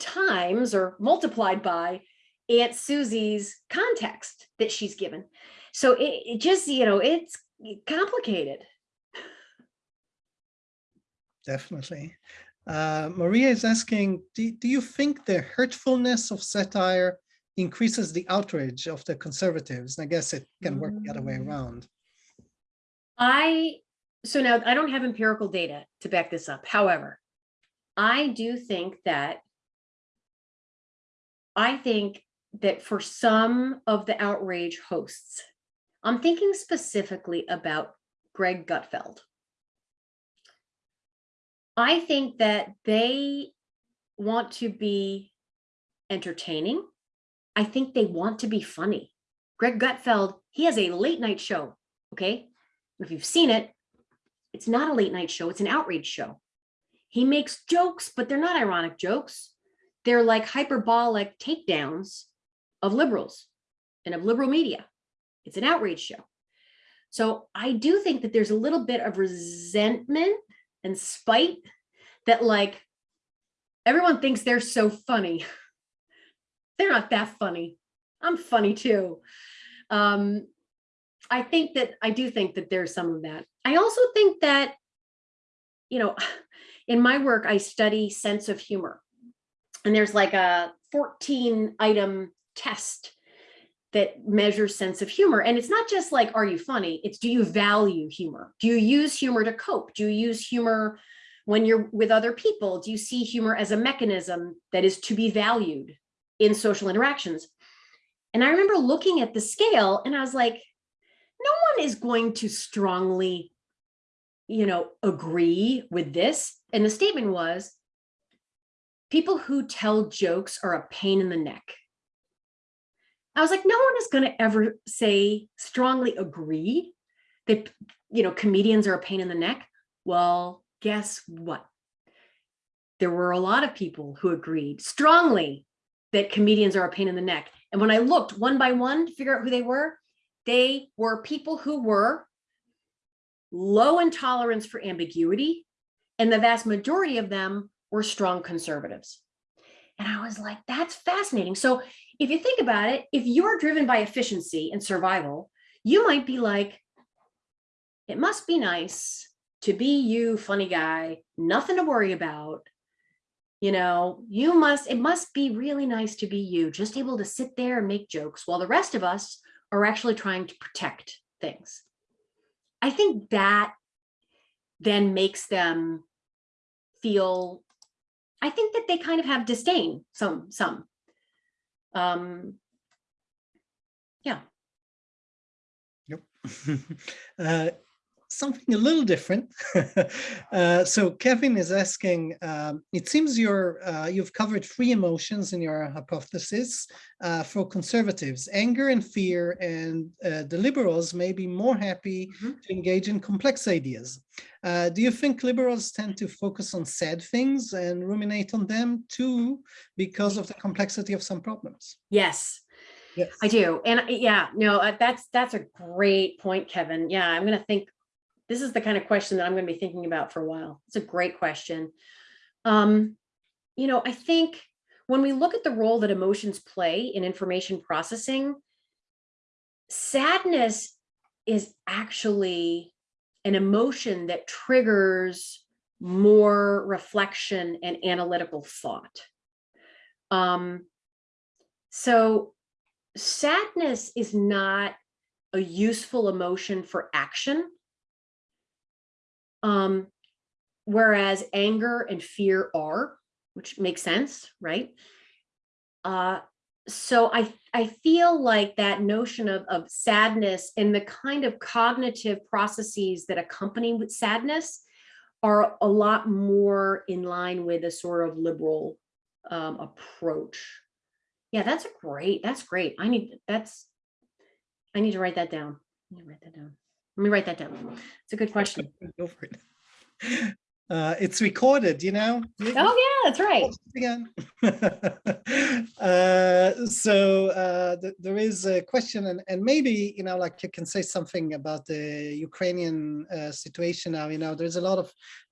times or multiplied by Aunt Susie's context that she's given. So it, it just, you know, it's complicated. Definitely. Uh, Maria is asking, do, do you think the hurtfulness of satire increases the outrage of the conservatives? And I guess it can work the other way Mm. around. I, so now I don't have empirical data to back this up. However, I do think that I think that for some of the outrage hosts, I'm thinking specifically about Greg Gutfeld. I think that they want to be entertaining. I think they want to be funny. Greg Gutfeld, he has a late night show, okay? If you've seen it, it's not a late night show, it's an outrage show. He makes jokes, but they're not ironic jokes. They're like hyperbolic takedowns of liberals and of liberal media. It's an outrage show. So I do think that there's a little bit of resentment and spite that like everyone thinks they're so funny. they're not that funny. I'm funny too. Um, I think that I do think that there's some of that. I also think that, you know, in my work, I study sense of humor. And there's like a 14 item test that measures sense of humor. And it's not just like, are you funny? It's do you value humor? Do you use humor to cope? Do you use humor when you're with other people? Do you see humor as a mechanism that is to be valued in social interactions? And I remember looking at the scale and I was like, no one is going to strongly, you know, agree with this. And the statement was, people who tell jokes are a pain in the neck. I was like, no one is going to ever say strongly agree that, you know, comedians are a pain in the neck. Well, guess what? There were a lot of people who agreed strongly that comedians are a pain in the neck. And when I looked one by one to figure out who they were, they were people who were low intolerance for ambiguity, and the vast majority of them were strong conservatives. And I was like, that's fascinating. So if you think about it, if you're driven by efficiency and survival, you might be like, it must be nice to be you, funny guy, nothing to worry about. You know, you must, it must be really nice to be you, just able to sit there and make jokes while the rest of us are actually trying to protect things. I think that then makes them feel, I think that they kind of have disdain, some, some. Um, yeah. Yep. uh, something a little different. uh, so Kevin is asking, um, it seems you're, uh, you've covered three emotions in your hypothesis uh, for conservatives, anger and fear, and uh, the liberals may be more happy mm -hmm. to engage in complex ideas. Uh, do you think liberals tend to focus on sad things and ruminate on them too because of the complexity of some problems? Yes, Yes. I do. And yeah, no, uh, that's that's a great point, Kevin. Yeah, I'm going to think this is the kind of question that I'm going to be thinking about for a while. It's a great question. Um, you know, I think when we look at the role that emotions play in information processing, sadness is actually an emotion that triggers more reflection and analytical thought. Um, so sadness is not a useful emotion for action um, whereas anger and fear are, which makes sense, right? Uh, so I, I feel like that notion of, of sadness and the kind of cognitive processes that accompany with sadness are a lot more in line with a sort of liberal um, approach. Yeah, that's great, that's great. I need, that's, I need to write that down. I need to write that down. Let me write that down. It's a good question. Go for it. Uh, it's recorded, you know? Oh yeah, that's right. Again. uh, so uh, th there is a question and, and maybe, you know, like you can say something about the Ukrainian uh, situation now, you know, there's a lot of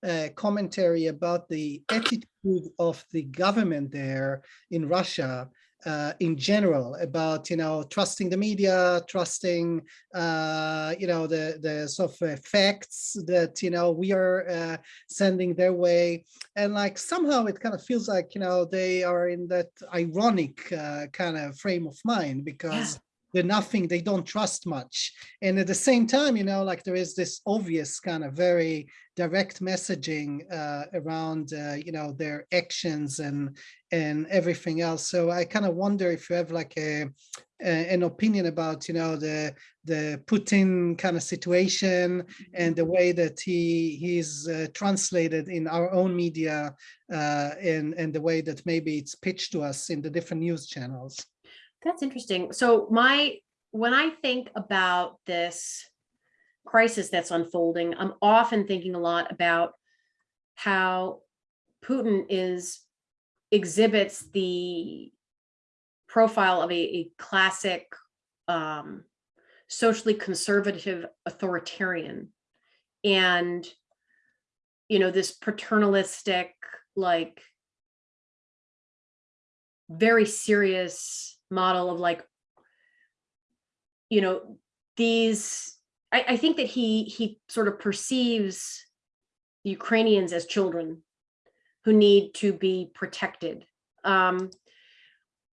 uh, commentary about the attitude of the government there in Russia uh, in general about you know trusting the media trusting uh, you know the the sort of facts that you know we are uh, sending their way. And like somehow it kind of feels like you know they are in that ironic uh, kind of frame of mind because they're nothing, they don't trust much. And at the same time, you know, like there is this obvious kind of very direct messaging uh, around, uh, you know, their actions and and everything else. So I kind of wonder if you have like a, a an opinion about, you know, the the Putin kind of situation and the way that he he's uh, translated in our own media uh, and and the way that maybe it's pitched to us in the different news channels. That's interesting. So my, when I think about this crisis that's unfolding, I'm often thinking a lot about how Putin is exhibits the profile of a, a classic um, socially conservative authoritarian and you know this paternalistic like very serious model of like, you know, these, I, I think that he, he sort of perceives Ukrainians as children who need to be protected. Um,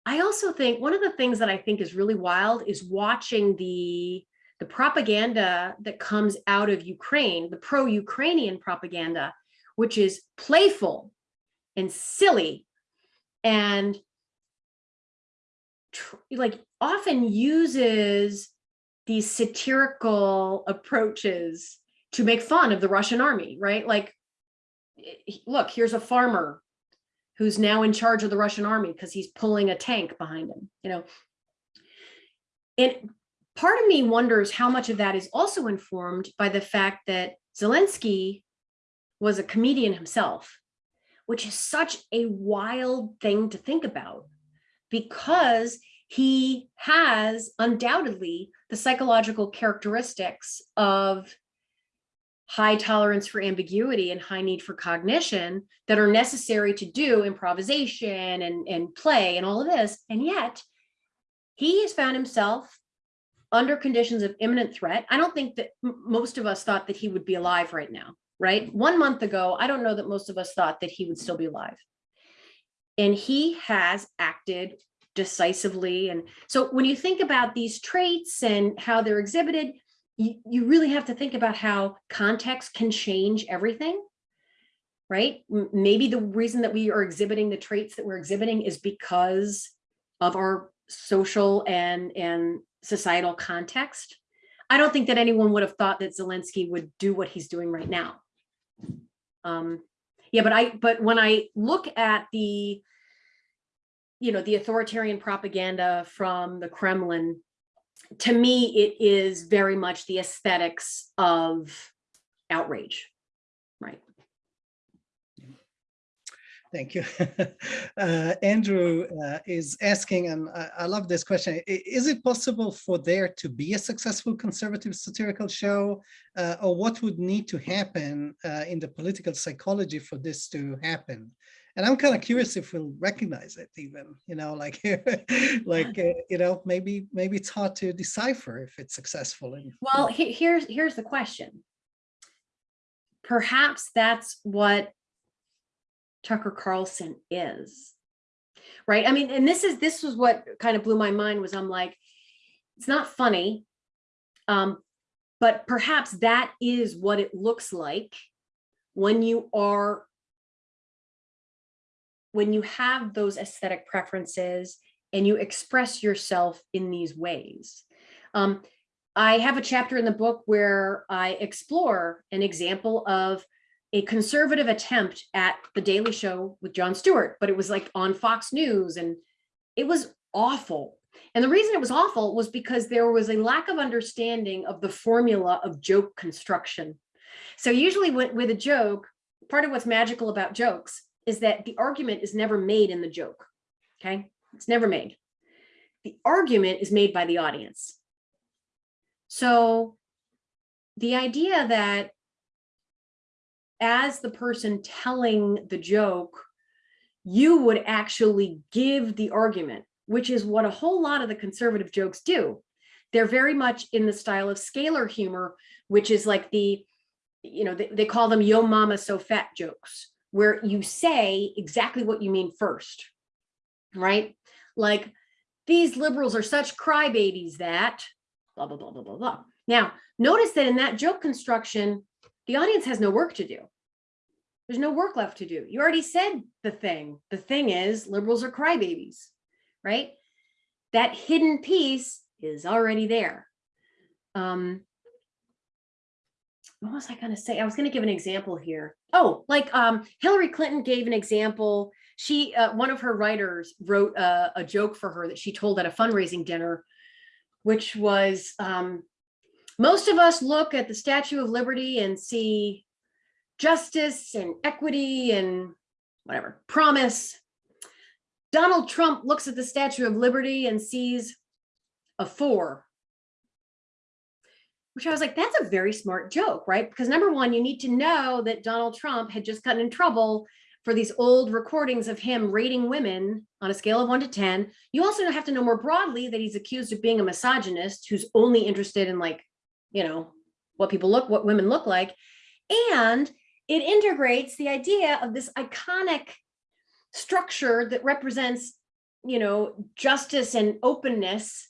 I also think one of the things that I think is really wild is watching the the propaganda that comes out of Ukraine, the pro-Ukrainian propaganda, which is playful and silly and like often uses these satirical approaches to make fun of the Russian army, right? Like, look, here's a farmer who's now in charge of the Russian army because he's pulling a tank behind him, you know. And part of me wonders how much of that is also informed by the fact that Zelensky was a comedian himself, which is such a wild thing to think about because he has undoubtedly the psychological characteristics of high tolerance for ambiguity and high need for cognition that are necessary to do improvisation and, and play and all of this. And yet he has found himself under conditions of imminent threat. I don't think that most of us thought that he would be alive right now, right? One month ago, I don't know that most of us thought that he would still be alive. And he has acted decisively. And so when you think about these traits and how they're exhibited, you, you really have to think about how context can change everything, right? Maybe the reason that we are exhibiting the traits that we're exhibiting is because of our social and, and societal context. I don't think that anyone would have thought that Zelensky would do what he's doing right now. Um, yeah, but I, but when I look at the you know, the authoritarian propaganda from the Kremlin, to me, it is very much the aesthetics of outrage, right? Thank you. Uh, Andrew uh, is asking, and I, I, love this question, is it possible for there to be a successful conservative satirical show, uh, or what would need to happen uh, in the political psychology for this to happen? and I'm kind of curious if we'll recognize it even, you know, like, like, uh, you know, maybe, maybe it's hard to decipher if it's successful. In, well, he, here's, here's the question. Perhaps that's what Tucker Carlson is, right? I mean, and this is, this was what kind of blew my mind was I'm like, it's not funny, um, but perhaps that is what it looks like when you are when you have those aesthetic preferences and you express yourself in these ways. Um, I have a chapter in the book where I explore an example of a conservative attempt at the Daily Show with Jon Stewart, but it was like on Fox News and it was awful. And the reason it was awful was because there was a lack of understanding of the formula of joke construction. So usually with, with a joke, part of what's magical about jokes is that the argument is never made in the joke. Okay, it's never made. The argument is made by the audience. So the idea that as the person telling the joke, you would actually give the argument, which is what a whole lot of the conservative jokes do. They're very much in the style of scalar humor, which is like the, you know, they, they call them yo mama so fat jokes, where you say exactly what you mean first, right? Like these liberals are such crybabies that blah, blah, blah, blah, blah, blah. Now, notice that in that joke construction, the audience has no work to do. There's no work left to do. You already said the thing. The thing is liberals are crybabies, right? That hidden piece is already there. Um, what was I going to say? I was going to give an example here. Oh, like um, Hillary Clinton gave an example. She, uh, one of her writers wrote a, a, joke for her that she told at a fundraising dinner, which was, um, most of us look at the Statue of Liberty and see justice and equity and whatever, promise. Donald Trump looks at the Statue of Liberty and sees a four which I was like, that's a very smart joke, right? Because number one, you need to know that Donald Trump had just gotten in trouble for these old recordings of him rating women on a scale of one to 10. You also have to know more broadly that he's accused of being a misogynist who's only interested in like, you know, what people look, what women look like. And it integrates the idea of this iconic structure that represents, you know, justice and openness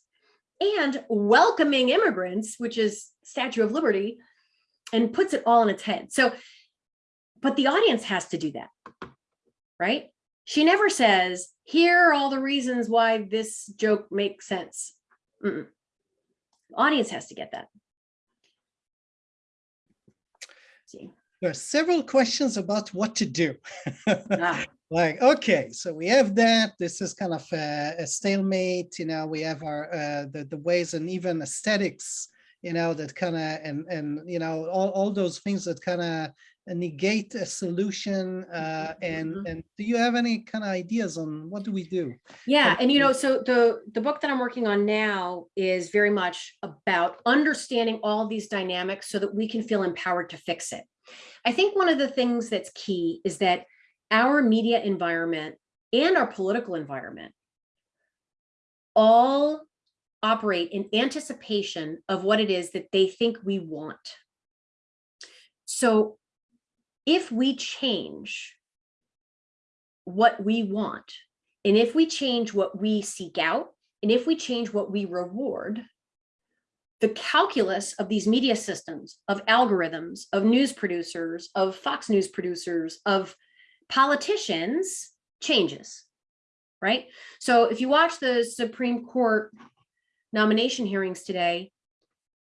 and welcoming immigrants, which is Statue of Liberty, and puts it all in its head. So, but the audience has to do that, right? She never says, here are all the reasons why this joke makes sense. Mm -mm. Audience has to get that. See. There are several questions about what to do. ah like okay so we have that this is kind of a, a stalemate you know we have our uh, the, the ways and even aesthetics you know that kind of and and you know all, all those things that kind of negate a solution uh, and mm-hmm. and do you have any kind of ideas on what do we do yeah and you know so the the book that i'm working on now is very much about understanding all these dynamics so that we can feel empowered to fix it i think one of the things that's key is that our media environment and our political environment all operate in anticipation of what it is that they think we want. So if we change what we want, and if we change what we seek out, and if we change what we reward, the calculus of these media systems, of algorithms, of news producers, of Fox News producers, of politicians changes, right? So if you watch the Supreme Court nomination hearings today,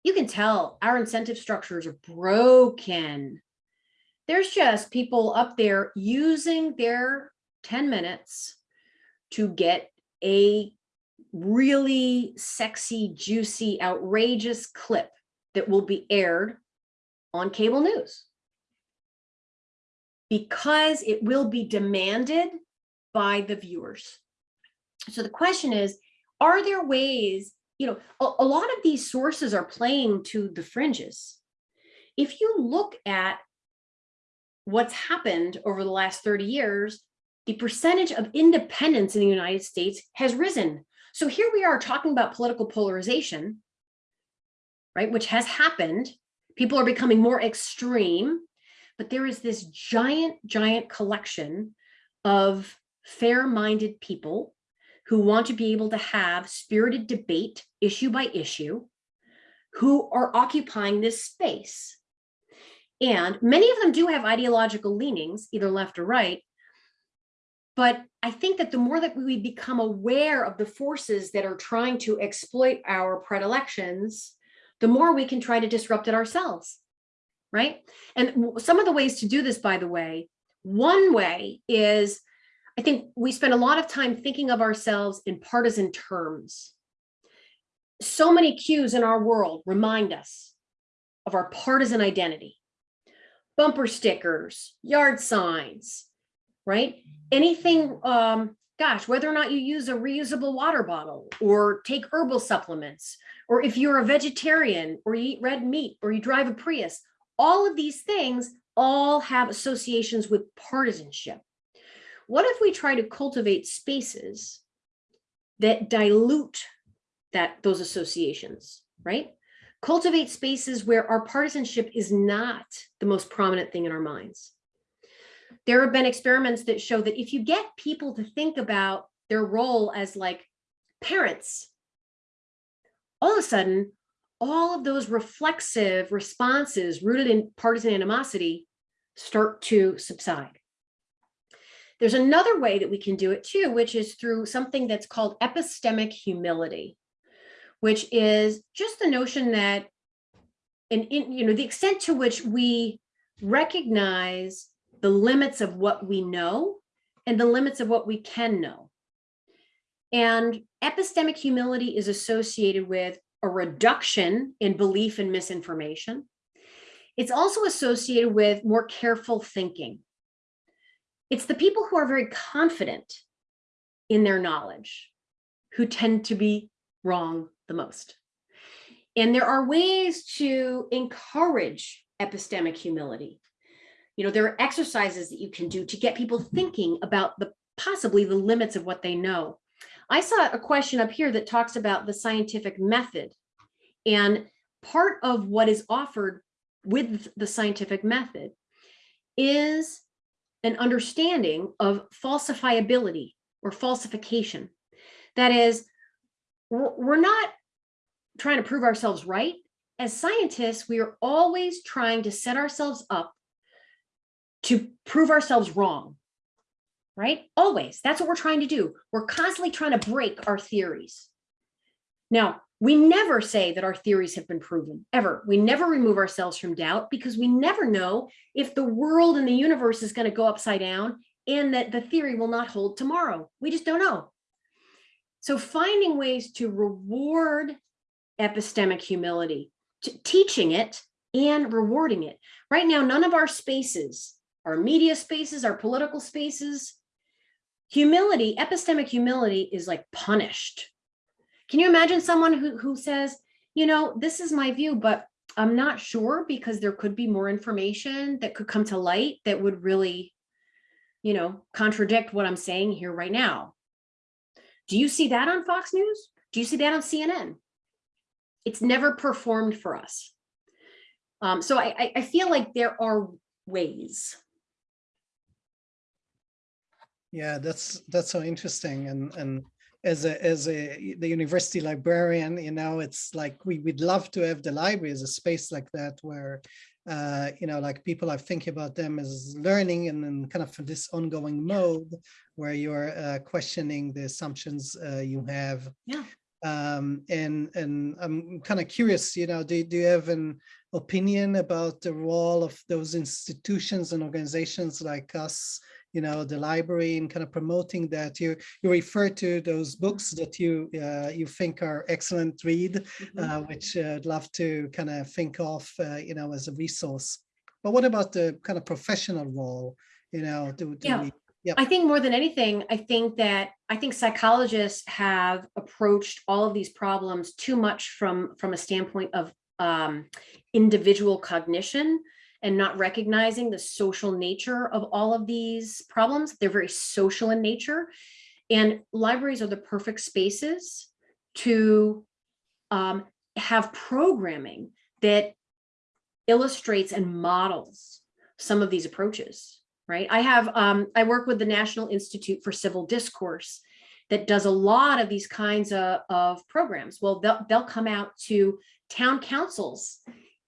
you can tell our incentive structures are broken. There's just people up there using their 10 minutes to get a really sexy, juicy, outrageous clip that will be aired on cable news because it will be demanded by the viewers. So the question is, are there ways, you know, a, a, lot of these sources are playing to the fringes. If you look at what's happened over the last 30 years, the percentage of independents in the United States has risen. So here we are talking about political polarization, right, which has happened. People are becoming more extreme but there is this giant, giant collection of fair-minded people who want to be able to have spirited debate issue by issue, who are occupying this space. And many of them do have ideological leanings, either left or right. But I think that the more that we become aware of the forces that are trying to exploit our predilections, the more we can try to disrupt it ourselves right? And some of the ways to do this, by the way, one way is, I think we spend a lot of time thinking of ourselves in partisan terms. So many cues in our world remind us of our partisan identity. Bumper stickers, yard signs, right? Anything, um, gosh, whether or not you use a reusable water bottle or take herbal supplements, or if you're a vegetarian or you eat red meat or you drive a Prius, all of these things all have associations with partisanship. What if we try to cultivate spaces that dilute that those associations, right? Cultivate spaces where our partisanship is not the most prominent thing in our minds. There have been experiments that show that if you get people to think about their role as like parents, all of a sudden, all of those reflexive responses rooted in partisan animosity start to subside. There's another way that we can do it too, which is through something that's called epistemic humility, which is just the notion that, and in, you know, the extent to which we recognize the limits of what we know and the limits of what we can know. And epistemic humility is associated with a reduction in belief in misinformation. It's also associated with more careful thinking. It's the people who are very confident in their knowledge who tend to be wrong the most. And there are ways to encourage epistemic humility. You know, there are exercises that you can do to get people thinking about the possibly the limits of what they know. I saw a question up here that talks about the scientific method. And part of what is offered with the scientific method is an understanding of falsifiability or falsification. That is, we're not trying to prove ourselves right. As scientists, we are always trying to set ourselves up to prove ourselves wrong, right? Always. That's what we're trying to do. We're constantly trying to break our theories. Now, we never say that our theories have been proven, ever. We never remove ourselves from doubt because we never know if the world and the universe is going to go upside down and that the theory will not hold tomorrow. We just don't know. So finding ways to reward epistemic humility, teaching it and rewarding it. Right now, none of our spaces, our media spaces, our political spaces, humility, epistemic humility is like punished can you imagine someone who, who says, you know, this is my view, but I'm not sure because there could be more information that could come to light that would really, you know, contradict what I'm saying here right now. Do you see that on Fox News? Do you see that on CNN? It's never performed for us. Um, so I, I feel like there are ways. Yeah, that's that's so interesting, and and as a as a the university librarian you know it's like we would love to have the library as a space like that where uh you know like people are thinking about them as learning and then kind of this ongoing mode where you're uh, questioning the assumptions uh, you have yeah um and and i'm kind of curious you know do, do you have an opinion about the role of those institutions and organizations like us you know, the library and kind of promoting that. You you refer to those books that you uh, you think are excellent read, mm -hmm. uh, which uh, I'd love to kind of think of, uh, you know, as a resource. But what about the kind of professional role? You know, do, do yeah. We, I think more than anything, I think that I think psychologists have approached all of these problems too much from from a standpoint of um, individual cognition and not recognizing the social nature of all of these problems. They're very social in nature. And libraries are the perfect spaces to um, have programming that illustrates and models some of these approaches, right? I have, um, I work with the National Institute for Civil Discourse that does a lot of these kinds of, of programs. Well, they'll, they'll come out to town councils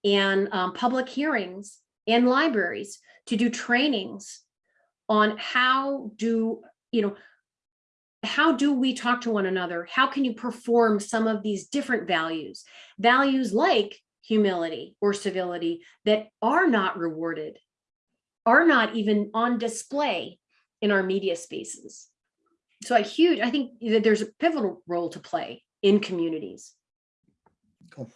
and um, public hearings and libraries to do trainings on how do, you know, how do we talk to one another? How can you perform some of these different values? Values like humility or civility that are not rewarded, are not even on display in our media spaces. So a huge, I think that there's a pivotal role to play in communities. Cool.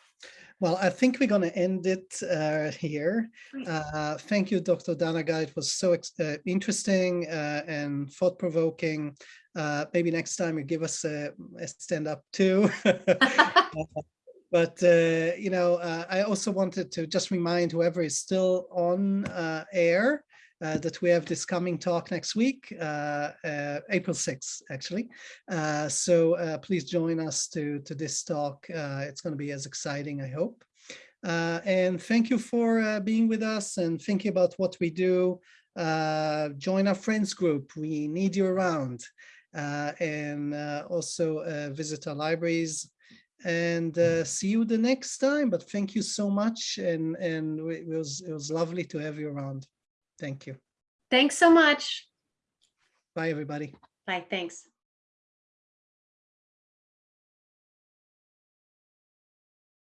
Well, I think we're going to end it uh, here. Uh, thank you, Dr. Dannagal. It was so uh, interesting uh, and thought-provoking. Uh, maybe next time you give us a, a stand-up too. but, uh, you know, I also wanted to just remind whoever is still on air uh, that we have this coming talk next week, uh, uh, April 6th, actually. Uh, so uh, please join us to, to this talk. Uh, it's going to be as exciting, I hope. and thank you for being with us and thinking about what we do. join our friends group. We need you around. uh, and uh, also uh, visit our libraries and uh, see you the next time. But thank you so much. And, and it was, it was lovely to have you around. Thank you. Thanks so much. Bye, everybody. Bye, thanks.